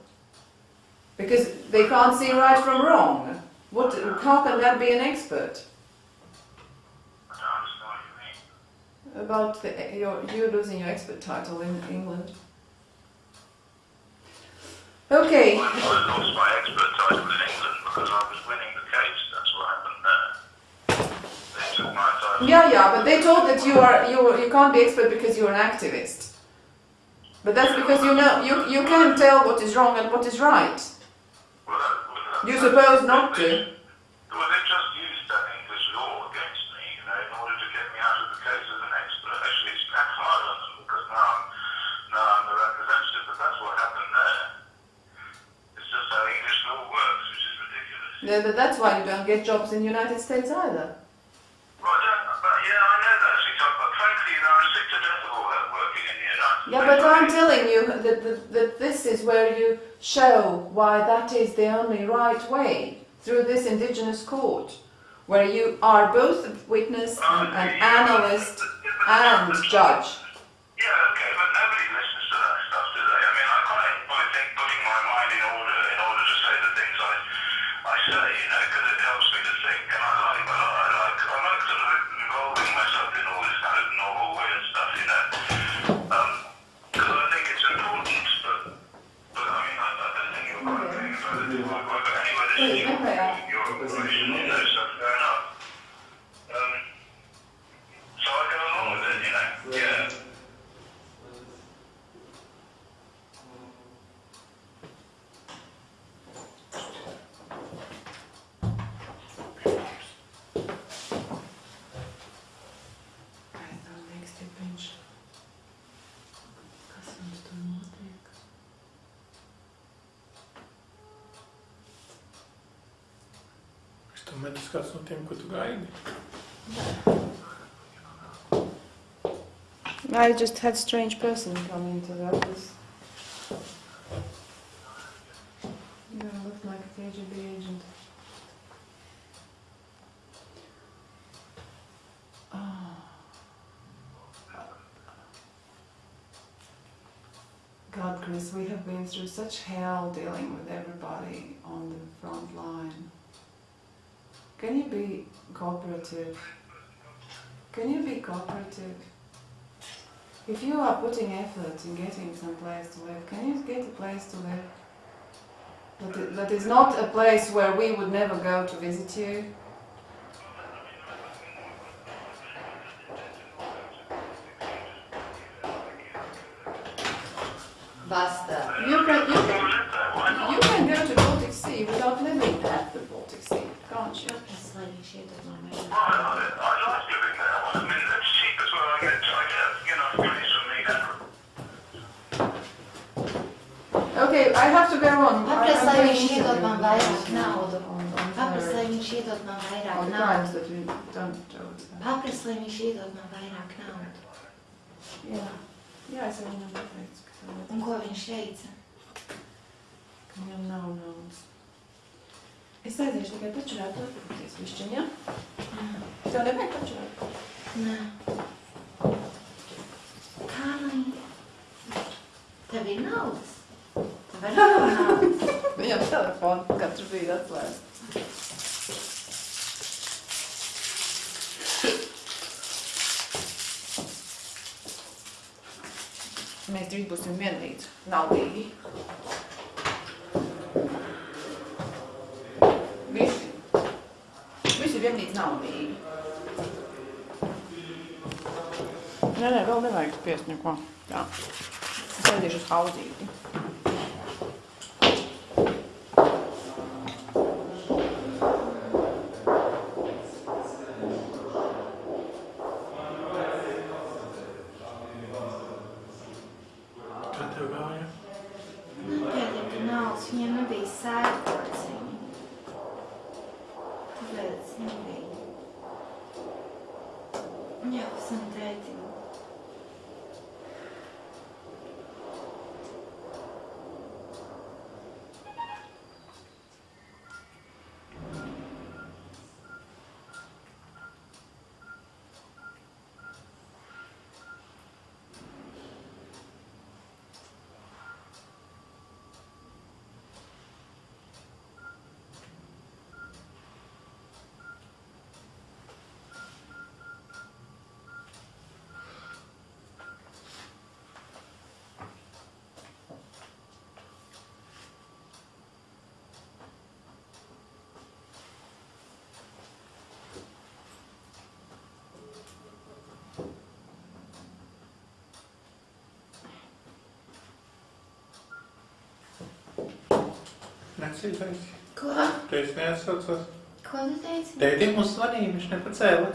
because they can't see right from wrong. What? How can that be an expert? I don't understand what you mean. About the, your, you losing your expert title in England. Okay, I, I lost my expert title in England because I was winning the case. That's what happened there. They took my title. yeah, yeah, but they told that you are you you can't be expert because you're an activist. But that's because you know you you can tell what is wrong and what is right. Well, that, well, that, You suppose not to. Well, they just used that English law against me, you know, in order to get me out of the case as an expert. Actually, it's backfired on them because now I'm, now I'm the representative, but that's what happened there. It's just how English law works, which is ridiculous. Yeah, that's why you don't get jobs in the United States either. Well, I don't, but yeah, I know that, actually, but frankly, you know, I'm sick to death of all that working in the United Yeah, but I'm telling you that, that, that this is where you show why that is the only right way through this indigenous court, where you are both a witness, oh, and an analyst, and judge. Yeah, okay, but nobody tempo ganha. I just had strange person come into the office. Yeah, looked like a KGB agent. Oh. God, Chris, we have been through such hell dealing with everybody on the front line. Can you be cooperative? Can you be cooperative? If you are putting effort in getting some place to live, can you get a place to live? That, that is not a place where we would never go to visit you. Mēs drīz būsim vienlīdz. Naudīgi. Visi. Visi vienlīdz naudīgi. Nē, nē, vēl nevajag spiest neko. Jā. Es aiziešu uz hauzīti. Necītais. Ko? Tu esi neatsaucās. Ko tu teici? Tētim mums zvanīja, viņš nepacēla.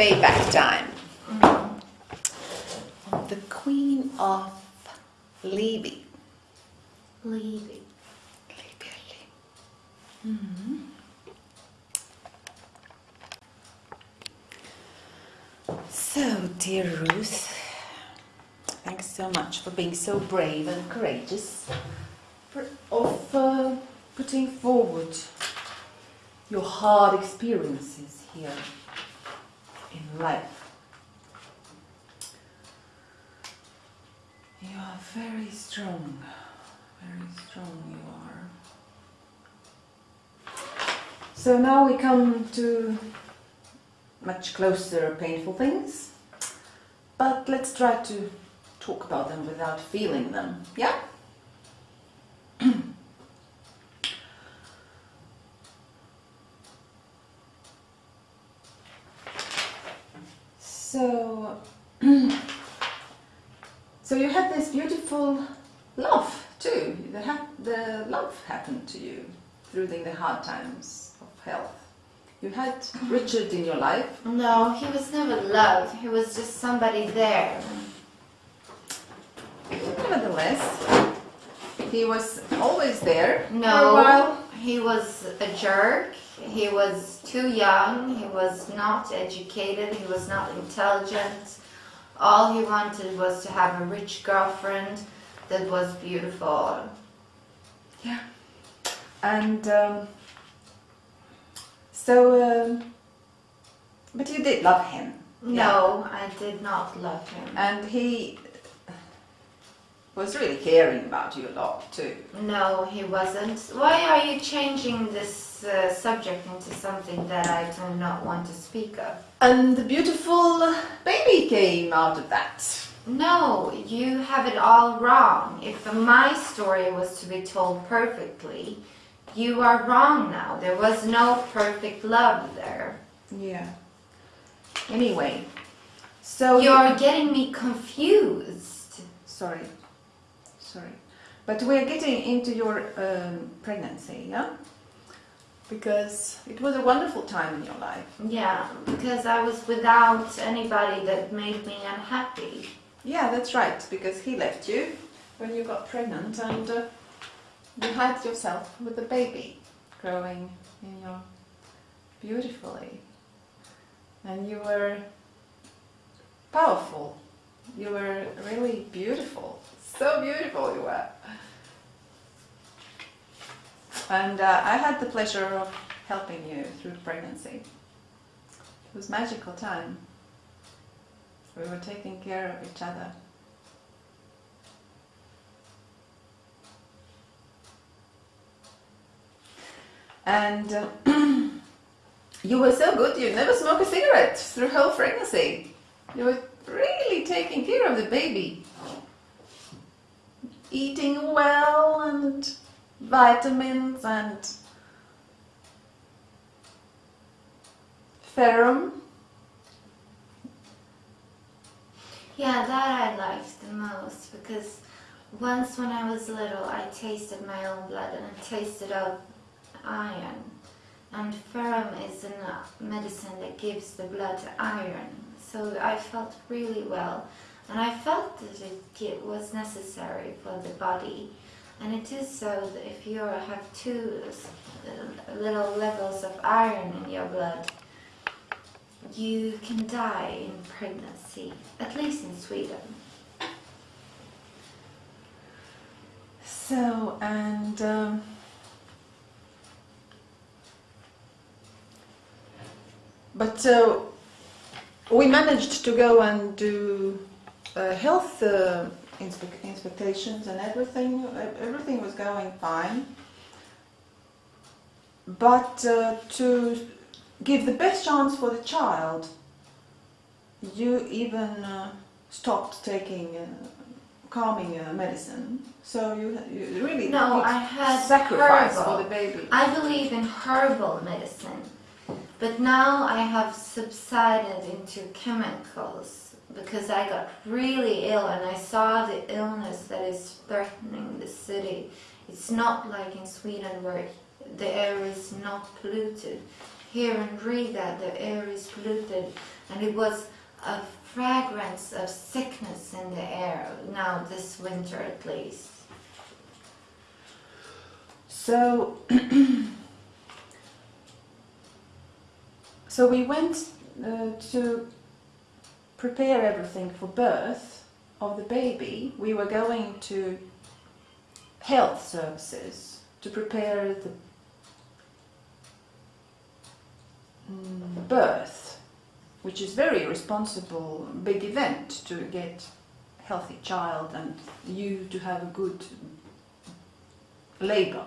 Payback time. The Queen of Libby. leave it. So, dear Ruth, thanks so much for being so brave and courageous, for, of uh, putting forward your hard experiences here in life. You are very strong, very strong you are. So now we come to much closer painful things. But let's try to talk about them without feeling them. Yeah? so So you had love too. The, ha- the love happened to you through the, the hard times of health. You had mm-hmm. Richard in your life, No, he was never loved. He was just somebody there. Nevertheless, he was always there No, he was a jerk. He was too young. He was not educated. He was not intelligent. All he wanted was to have a rich girlfriend that was beautiful. Yeah. And um, so, um, but you did love him, No, I did not love him. and he was really caring about you a lot too. No, he wasn't. Why are you changing this uh, subject into something that I do not want to speak of? And the beautiful baby came out of that. No, you have it all wrong. If my story was to be told perfectly, you are wrong now. There was no perfect love there. Yeah. Anyway, so You're getting me confused. sorry, sorry, but we're getting into your um, pregnancy, yeah. Because it was a wonderful time in your life. Yeah, because I was without anybody that made me unhappy. Yeah, that's right, because he left you when you got pregnant and uh, you had yourself with a baby growing in your beautifully. And you were powerful. You were really beautiful. So beautiful you were. And uh, I had the pleasure of helping you through pregnancy. It was magical time. We were taking care of each other. And uh, you were so good, you never smoked a cigarette through whole pregnancy. You were really taking care of the baby. Eating well and vitamins and ferrum. Yeah, that I liked the most because once when I was little, I tasted my own blood and I tasted out iron. And ferrum is a medicine that gives the blood iron. So I felt really well. And I felt that it was necessary for the body. And it is so that if you have two uh, little levels of iron in your blood, you can die in pregnancy, at least in Sweden. So, and um, but uh, we managed to go and do uh, health uh, inspe- inspectations and everything. Everything was going fine. But uh, to give the best chance for the child, you even uh, stopped taking uh, calming uh, medicine. So you, you really No, I had sacrifice herbal. for the baby. I believe in herbal medicine, but now I have subsided into chemicals because I got really ill and I saw the illness that is threatening the city. It's not like in Sweden where the air is not polluted. Here in Riga, the air is polluted, and it was a fragrance of sickness in the air now this winter at least. So, so we went uh, to prepare everything for birth of the baby. We were going to health services to prepare the mm, birth, which is very responsible, big event to get healthy child and you to have a good labor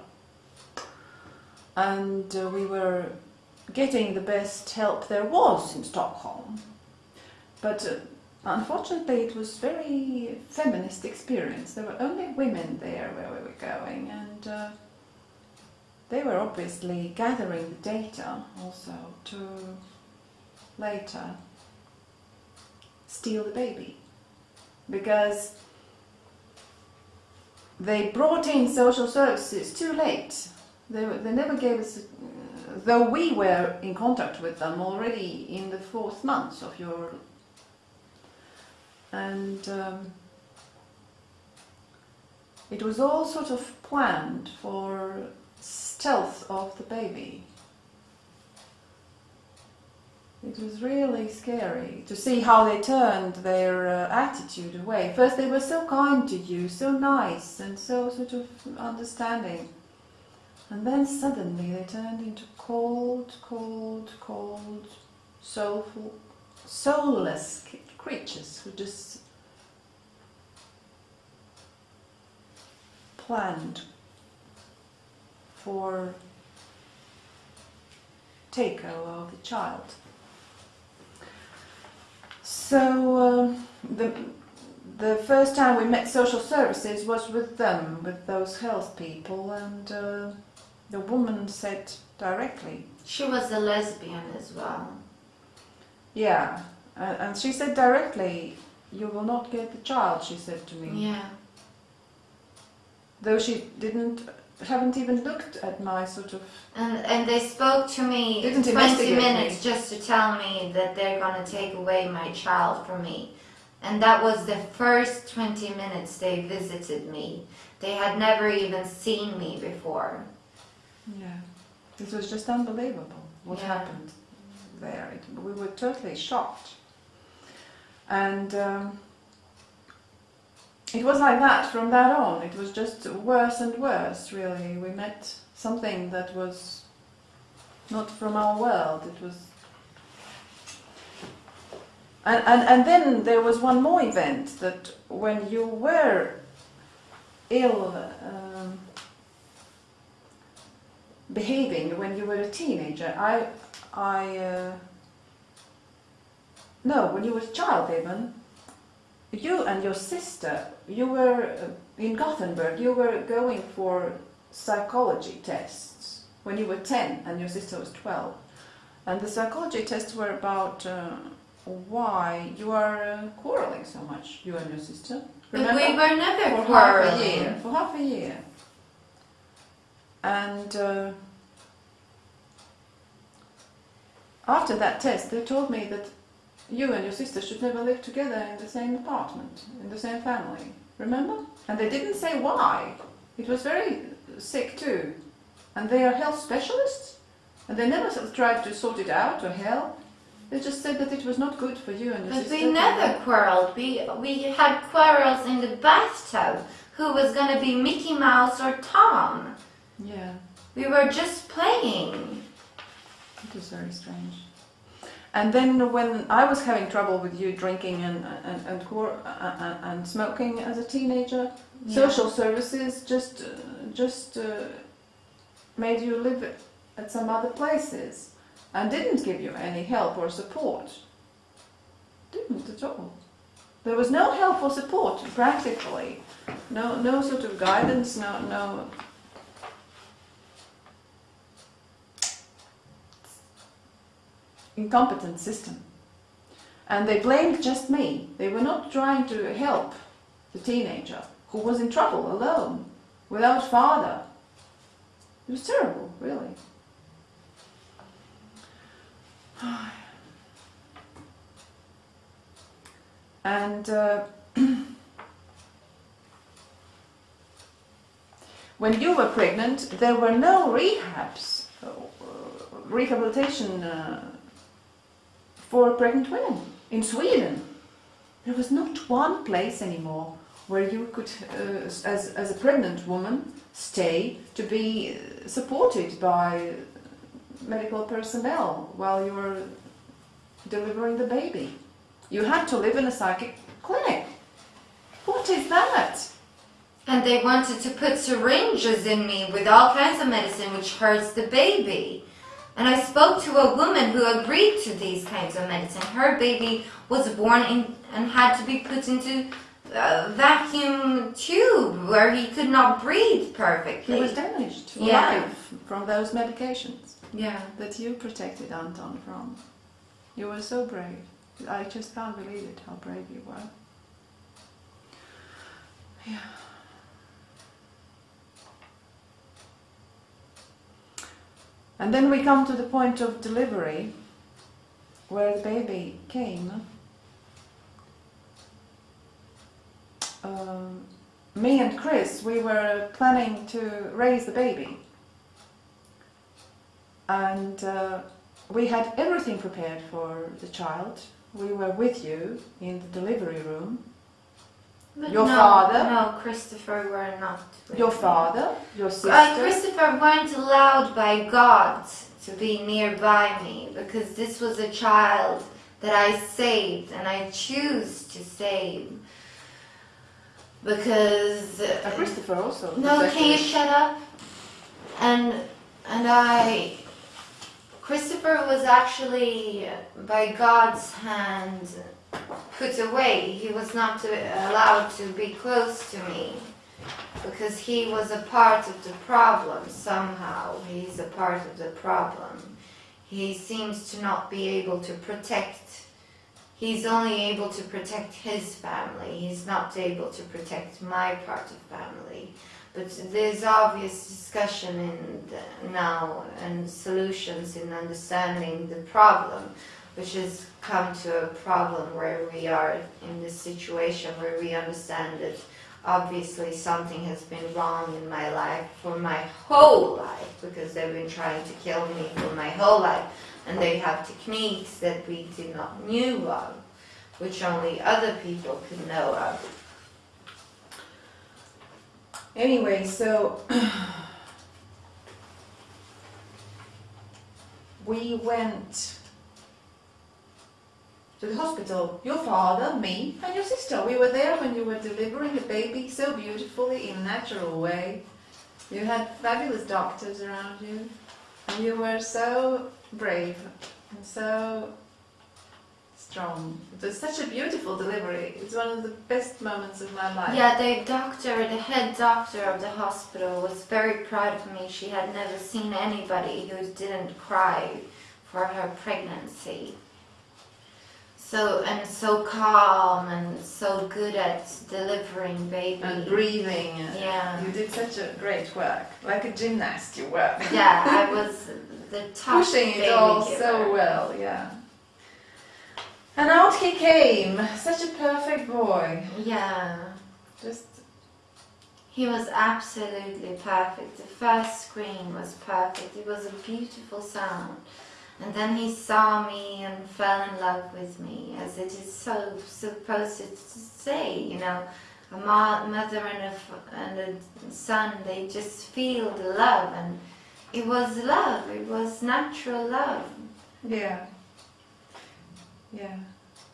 and uh, we were getting the best help there was in Stockholm. But uh, unfortunately, it was very feminist experience. There were only women there where we were going, and uh, they were obviously gathering the data also to later steal the baby because they brought in social services too late they, were- they never gave us, though we were in contact with them already in the fourth month of your. And um, it was all sort of planned for stealth of the baby. It was really scary to see how they turned their uh, attitude away. First, they were so kind to you, so nice, and so sort of understanding. And then suddenly they turned into cold, cold, cold, soulful, soulless creatures who just planned for takeover of the child. So uh, the the first time we met social services was with them, with those health people, and uh, the woman said directly, She was a lesbian as well. yeah, uh, and she said directly, you will not get the child, she said to me. Yeah. Though she didn't haven't even looked at my sort of. And and they spoke to me Didn't 20 investigate minutes just to tell me that they're gonna take away my child from me. And that was the first 20 minutes they visited me. They had never even seen me before. Yeah, it was just unbelievable what Yeah. happened there. It, we were totally shocked. And um, it was like that from that on. It was just worse and worse, really. We met something that was not from our world. It was. And, and, and then there was one more event that when you were ill um, behaving when you were a teenager, I, I, uh, no, when you were a child even, you and your sister, you were uh, in Gothenburg, you were going for psychology tests when you were 10 and your sister was 12. And the psychology tests were about uh, why you are uh, quarreling so much, you and your sister. But we were never for half a year. quarreling. For half a year. And uh, after that test, they told me that you and your sister should never live together in the same apartment, in the same family. Remember? And they didn't say why. It was very sick too. And they are health specialists, and they never tried to sort it out or help. They just said that it was not good for you and your But sister. we to never quarreled. We we had quarrels in the bathtub. Who was gonna be Mickey Mouse or Tom? Yeah. We were just playing. It was very strange. And then when I was having trouble with you drinking and and and, uh, uh, and smoking as a teenager, Yeah. social services just uh, just uh, made you live at some other places and didn't give you any help or support. Didn't at all. There was no help or support practically. No no sort of guidance. No no incompetent system. And they blamed just me. They were not trying to help the teenager who was in trouble alone, without father. It was terrible, really. And uh, when you were pregnant, there were no rehabs, uh, rehabilitation uh, for pregnant women in Sweden. There was not one place anymore where you could, uh, as, as a pregnant woman, stay to be supported by medical personnel while you were delivering the baby. You had to live in a psychic clinic. What is that? And they wanted to put syringes in me with all kinds of medicine which hurts the baby. And I spoke to a woman who agreed to these kinds of medicine. Her baby was born in and had to be put into a vacuum tube where he could not breathe perfectly. He was damaged for Yeah. life from those medications yeah. that you protected Anton from. You were so brave. I just can't believe it, how brave you were. Yeah. And then we come to the point of delivery, where the baby came. Um, me and Chris, we were planning to raise the baby. And uh, we had everything prepared for the child. We were with you in the delivery room. But Your no, father? No, Christopher were not. Your me. father, your sister. Uh, Christopher weren't allowed by God to be nearby me because this was a child that I saved and I choose to save. Because Uh, Christopher also. no, can you shut up? And and I Christopher was actually by God's hand put away. He was not to, allowed to be close to me because he was a part of the problem somehow. He's a part of the problem. He seems to not be able to protect. He's only able to protect his family. He's not able to protect my part of family. But there's obvious discussion in the, now and solutions in understanding the problem, which has come to a problem where we are in this situation where we understand that obviously something has been wrong in my life for my whole life because they've been trying to kill me for my whole life. And they have techniques that we did not knew of which only other people could know of. Anyway, so we went to the hospital. Your father, me, and your sister. We were there when you were delivering the baby so beautifully in a natural way. You had fabulous doctors around you, and you were so brave and so strong. It was such a beautiful delivery. It's one of the best moments of my life. Yeah, the doctor, the head doctor of the hospital was very proud of me. She had never seen anybody who didn't cry for her pregnancy. So and so calm and so good at delivering baby. and breathing. Yeah. You did such a great work, like a gymnast you were. Yeah, I was the top Pushing it all giver. so well, yeah. And out he came, such a perfect boy. Yeah. Just He was absolutely perfect. The first scream was perfect. It was a beautiful sound. And then he saw me and fell in love with me, as it is so supposed to say, you know. A mother and a, f- and a son, they just feel the love. And it was love, it was natural love. yeah. Yeah.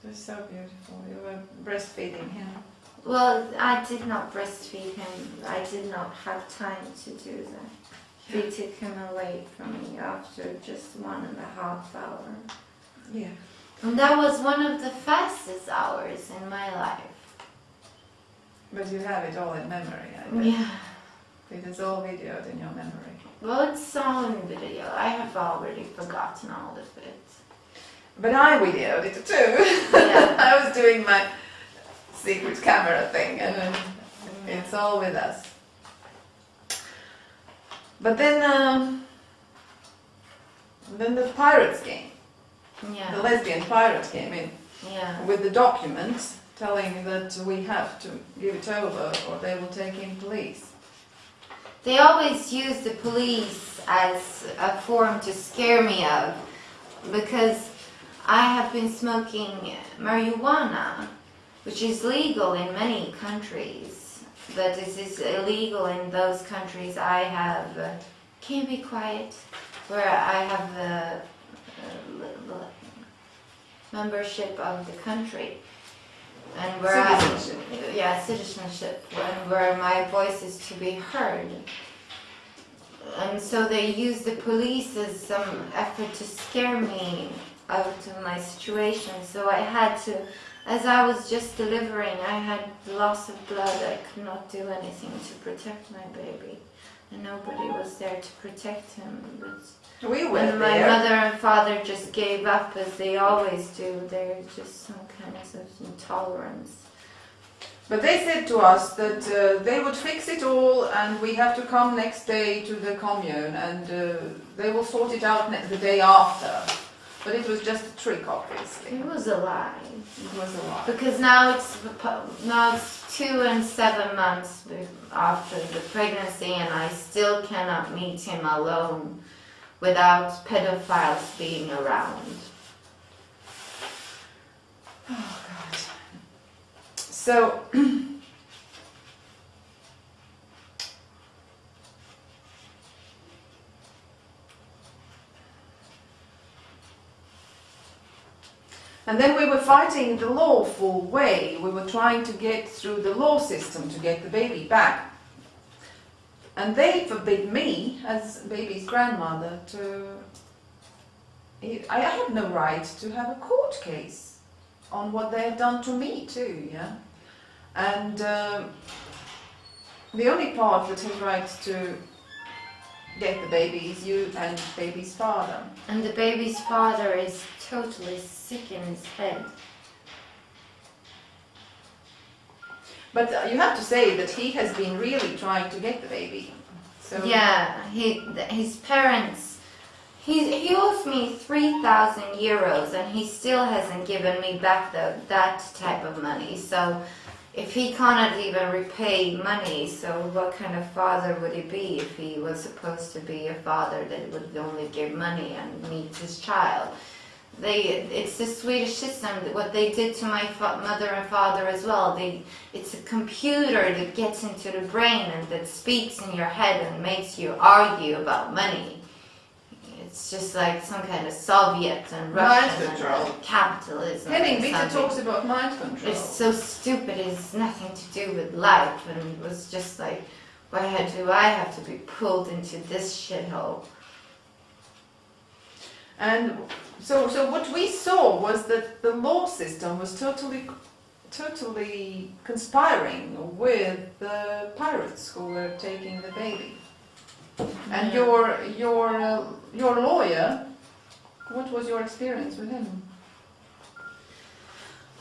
It was so beautiful. You were breastfeeding him. Well, I did not breastfeed him. I did not have time to do that. They took him away from me after just one and a half hour. Yeah. And that was one of the fastest hours in my life. But you have it all in memory, I bet. Yeah. It is all videoed in your memory. Well, it's on video. I have already forgotten all of it. But I videoed it too. Yeah. I was doing my secret camera thing and then mm-hmm. it's all with us. But then, um, then the pirates came. The lesbian pirates came in Yeah. with the documents telling that we have to give it over or they will take in police. They always use the police as a form to scare me of because I have been smoking marijuana, which is legal in many countries, but this is illegal in those countries I have. Uh, can be quiet? Where I have the uh, membership of the country. And where I, yeah, citizenship, and where my voice is to be heard. And so they use the police as some effort to scare me out of my situation. So I had to, as I was just delivering, I had loss of blood. I could not do anything to protect my baby. And nobody was there to protect him. But We were when my there. mother and father just gave up as they always do, they're just some kind of intolerance. But they said to us that uh, they would fix it all and we have to come next day to the commune and uh, they will sort it out the day after. But it was just a trick, obviously. It was a lie. It was a lie. Because now it's now it's two and seven months after the pregnancy, and I still cannot meet him alone without pedophiles being around. Oh, God. So, and then we were fighting the lawful way. We were trying to get through the law system to get the baby back. And they forbid me, as baby's grandmother, to. I have no right to have a court case on what they have done to me too, yeah. And um, the only part that has right to get the baby is you and the baby's father. And the baby's father is totally sick in his head. But uh, you have to say that he has been really trying to get the baby. So Yeah, he his parents. He he owes me three thousand euros, and he still hasn't given me back the that type of money. So, if he cannot even repay money, so what kind of father would he be if he was supposed to be a father that would only give money and meet his child? They, it's the Swedish system. What they did to my mother and father as well. They, it's a computer that gets into the brain and that speaks in your head and makes you argue about money. It's just like some kind of Soviet and Mind Russian control. and capitalism. Henning Witte talks about mind control. It's so stupid. It's nothing to do with life, and it was just like, why do I have to be pulled into this shithole? And so, so what we saw was that the law system was totally, totally conspiring with the pirates who were taking the baby. And your, your, uh, your lawyer, what was your experience with him?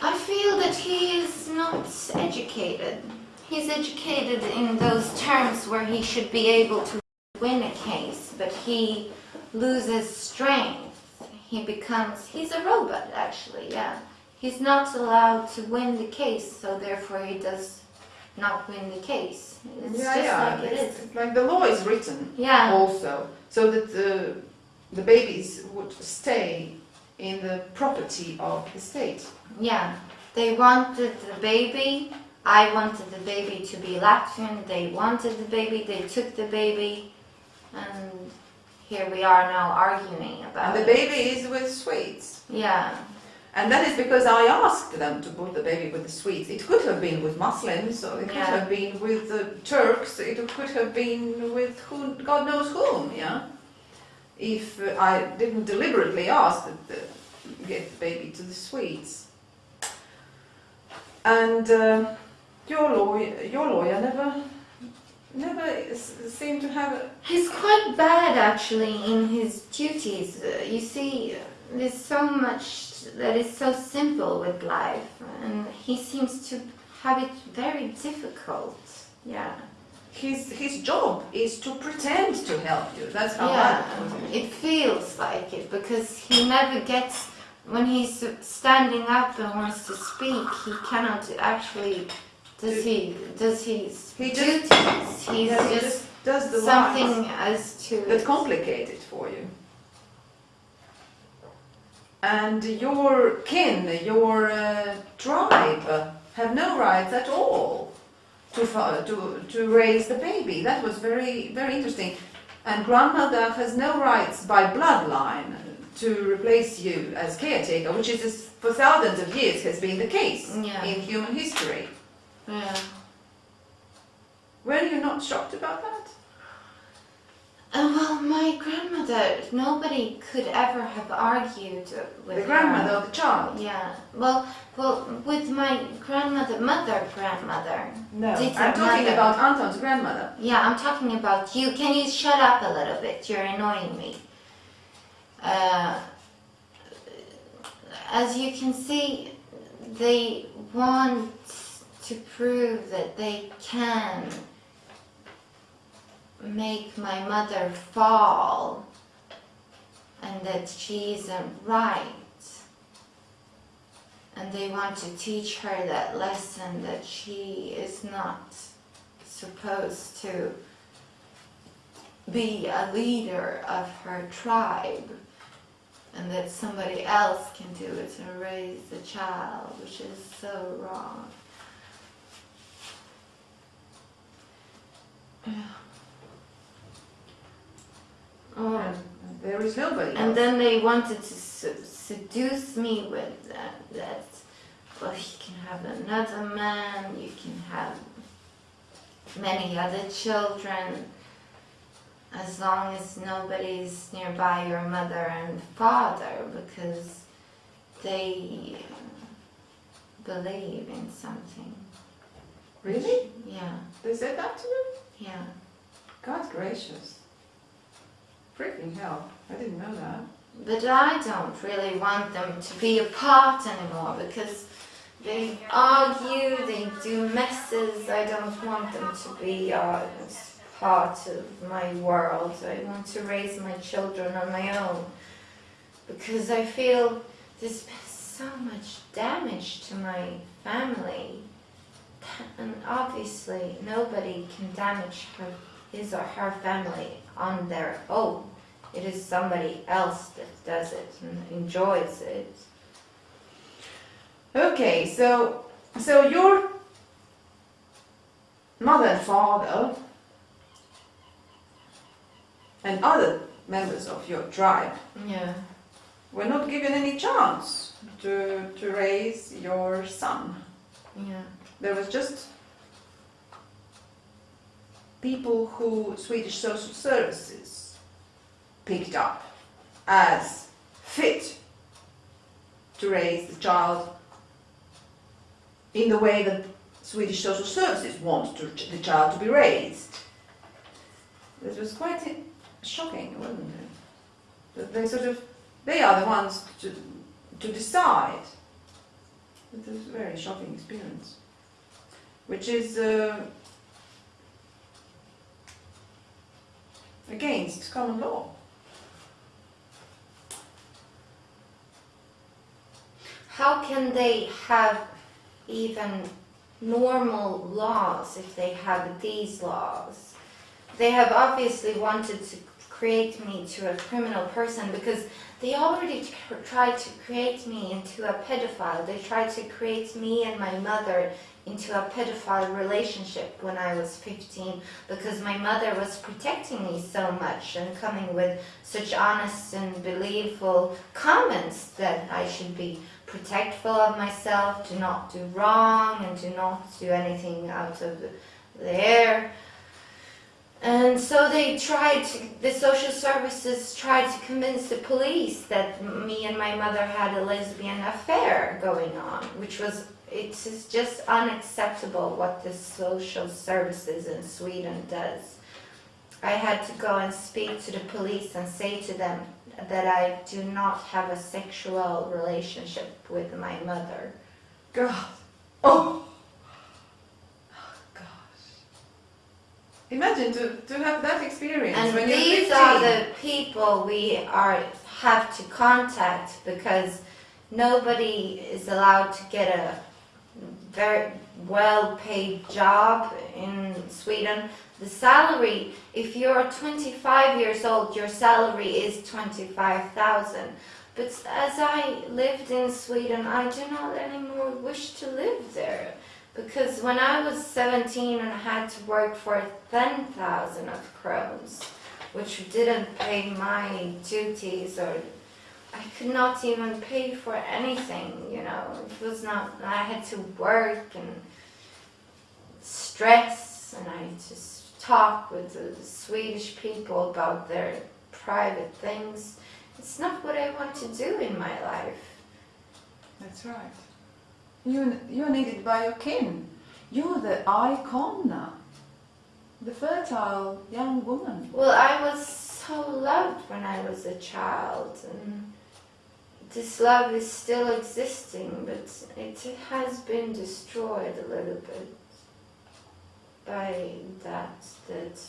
I feel that he is not educated. He's educated in those terms where he should be able to win a case, but he loses strength. He becomes, he's a robot actually, yeah. He's not allowed to win the case, so therefore he does not win the case. It's yeah, just yeah. like it's, it's like the law is written Yeah, also, so that the, the babies would stay in the property of the state. yeah. They wanted the baby. I wanted the baby to be Latvian. They wanted the baby. They took the baby. And here we are now arguing about And the it. baby is with Swedes. Yeah, And that is because I asked them to put the baby with the Swedes. It could have been with Muslims, or it could Yeah. have been with the Turks, it could have been with who, God knows whom, yeah? If uh, I didn't deliberately ask to get the baby to the Swedes. And uh, your lawyer, your lawyer never, never seemed to have a, he's quite bad actually in his duties. Uh, you see, there's so much that is so simple with life, and he seems to have it very difficult. Yeah. his, his job is to pretend to help you. That's how Yeah, it. it feels like it because he never gets when he's standing up and wants to speak. He cannot actually. Does he? Does he? He duties? just- He's Yeah, he just, just does the something as to. that complicate it for you. And your kin, your uh, tribe, have no rights at all to, to, to raise the baby. That was very, very interesting. And grandmother has no rights by bloodline to replace you as caretaker, which is for thousands of years has been the case Yeah. in human history. Yeah. Were you not shocked about that? Uh, well, my grandmother. Nobody could ever have argued with The her. grandmother of the child? Yeah. Well, well, with my grandmother, mother, grandmother. No, I'm talking mother- about Anton's grandmother. Yeah, I'm talking about you. Can you shut up a little bit? You're annoying me. Uh, as you can see, they want to prove that they can make my mother fall and that she isn't right. And they want to teach her that lesson that she is not supposed to be a leader of her tribe and that somebody else can do it and raise the child, which is so wrong. Oh. And there is nobody And else. then they wanted to se- seduce me with that, that, well, you can have another man, you can have many other children, as long as nobody's nearby your mother and father, because they uh, believe in something. Really? Yeah, They said that to you? yeah. God gracious. Freaking hell. I didn't know that. But I don't really want them to be apart anymore because They argue, they do messes. I don't want them to be uh, part of my world. I want to raise my children on my own because I feel there's been so much damage to my family. And obviously, nobody can damage her, his or her family on their own. It is somebody else that does it and enjoys it. Okay, so so your mother and father and other members of your tribe Yeah. were not given any chance to to raise your son. Yeah. There was just people who Swedish social services picked up as fit to raise the child in the way that Swedish social services want to, the child to be raised. It was quite shocking, wasn't it? That they sort of, they are the ones to, to decide. It was a very shocking experience, which is uh, against common law. How can they have even normal laws if they have these laws? They have obviously wanted to create me to a criminal person because they already tried to create me into a pedophile. They tried to create me and my mother into a pedophile relationship when I was 15 because my mother was protecting me so much and coming with such honest and believable comments that I should be protectful of myself, do not do wrong, and do not do anything out of the air. And so they tried, to, the social services tried to convince the police that me and my mother had a lesbian affair going on, which was, it is just unacceptable what the social services in Sweden does. I had to go and speak to the police and say to them that I do not have a sexual relationship with my mother. God. Oh. Oh, gosh. Imagine to, to have that experience And when these 15. are the people we are have to contact because nobody is allowed to get a very well paid job in Sweden. The salary, if you're 25 years old, your salary is 25,000. But as I lived in Sweden, I do not anymore wish to live there. Because when I was 17 and I had to work for 10,000 of crowns, which didn't pay my duties or I could not even pay for anything, you know. It was not, I had to work and stress and I just talk with the Swedish people about their private things. It's not what I want to do in my life. That's right. You, you're needed by your kin. You're the icon now. The fertile young woman. Well, I was so loved when I was a child, and this love is still existing, but it has been destroyed a little bit by that that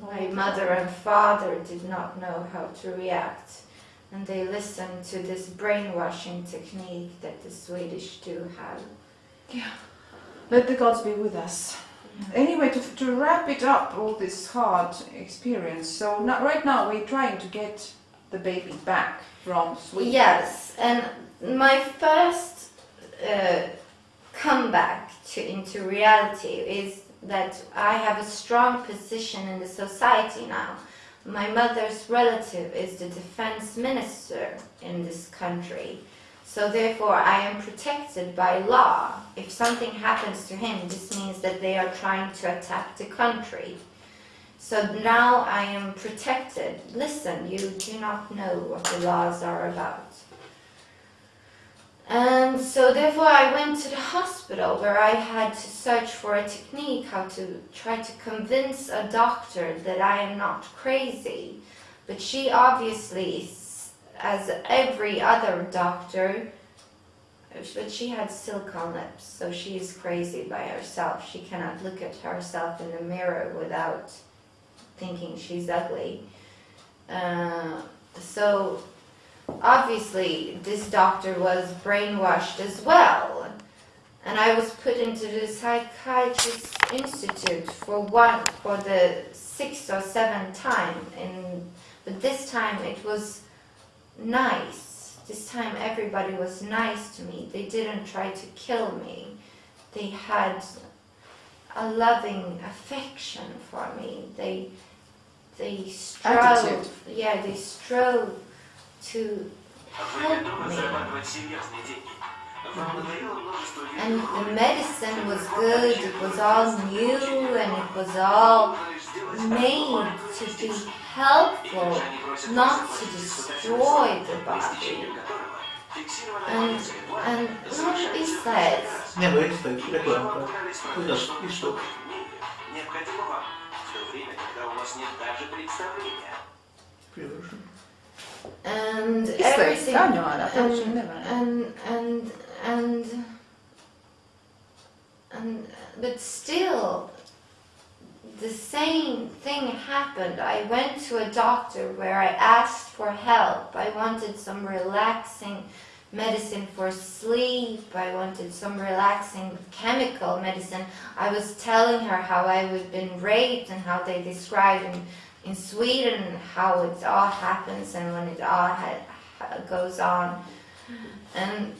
my mother and father did not know how to react, and they listened to this brainwashing technique that the Swedish do have. Yeah, let the gods be with us. Anyway, to, to wrap it up, all this hard experience. So not, right now we're trying to get the baby back from Sweden. Yes, and my first uh, comeback to into reality is that I have a strong position in the society now. My mother's relative is the defense minister in this country. So therefore I am protected by law. If something happens to him, this means that they are trying to attack the country. So now I am protected. Listen, you do not know what the laws are about. And so therefore I went to the hospital where I had to search for a technique how to try to convince a doctor that I am not crazy. But she obviously, as every other doctor, but she had silicone lips, so she is crazy by herself. She cannot look at herself in the mirror without thinking she's ugly. Uh, so obviously, this doctor was brainwashed as well. And I was put into the psychiatrist institute for one for the sixth or seventh time, and but this time it was nice. This time everybody was nice to me. They didn't try to kill me. They had a loving affection for me. They they strove. Attitude. Yeah, they strove to Вы help готовы me. зарабатывать серьезные деньги? Вам надоело множество And видео? the medicine was good. It was all new, and it was all made to be helpful, not to destroy the body. And and what he says, Nie, bo jest tak, reklamka. Chociaż i sztuk. Необходимо вам в то время, когда у вас нет даже представления. Pierwszy. and Isto je everything, stanjo, Ada, to još ne valja. and and and and but still the same thing happened i went to a doctor where i asked for help i wanted some relaxing medicine for sleep i wanted some relaxing chemical medicine i was telling her how i had been raped and how they describe in, in sweden how it all happens and when it all goes on and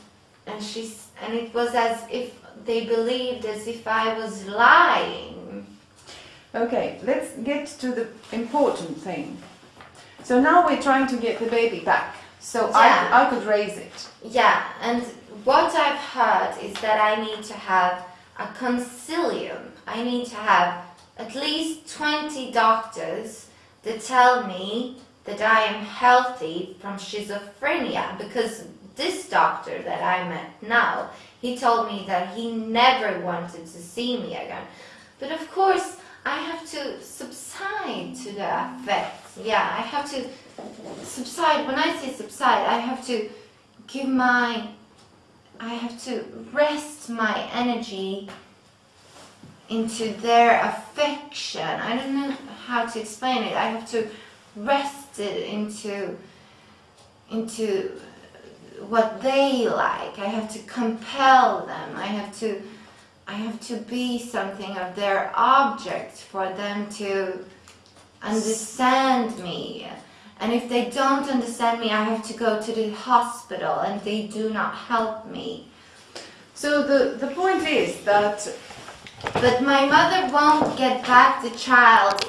and she's and it was as if they believed as if I was lying. Okay, let's get to the important thing. So now we're trying to get the baby back. So Yeah. I, I could raise it. Yeah, and what I've heard is that I need to have a concilium. I need to have at least 20 doctors that tell me that I am healthy from schizophrenia because this doctor that I met now, he told me that he never wanted to see me again. But of course, I have to subside to the effects. Yeah, I have to subside. When I say subside, I have to give my I have to rest my energy into their affection. I don't know how to explain it. I have to rest it into into what they like. I have to compel them. I have to I have to be something of their object for them to understand me. And if they don't understand me, I have to go to the hospital and they do not help me. So the, the point is that But my mother won't get back the child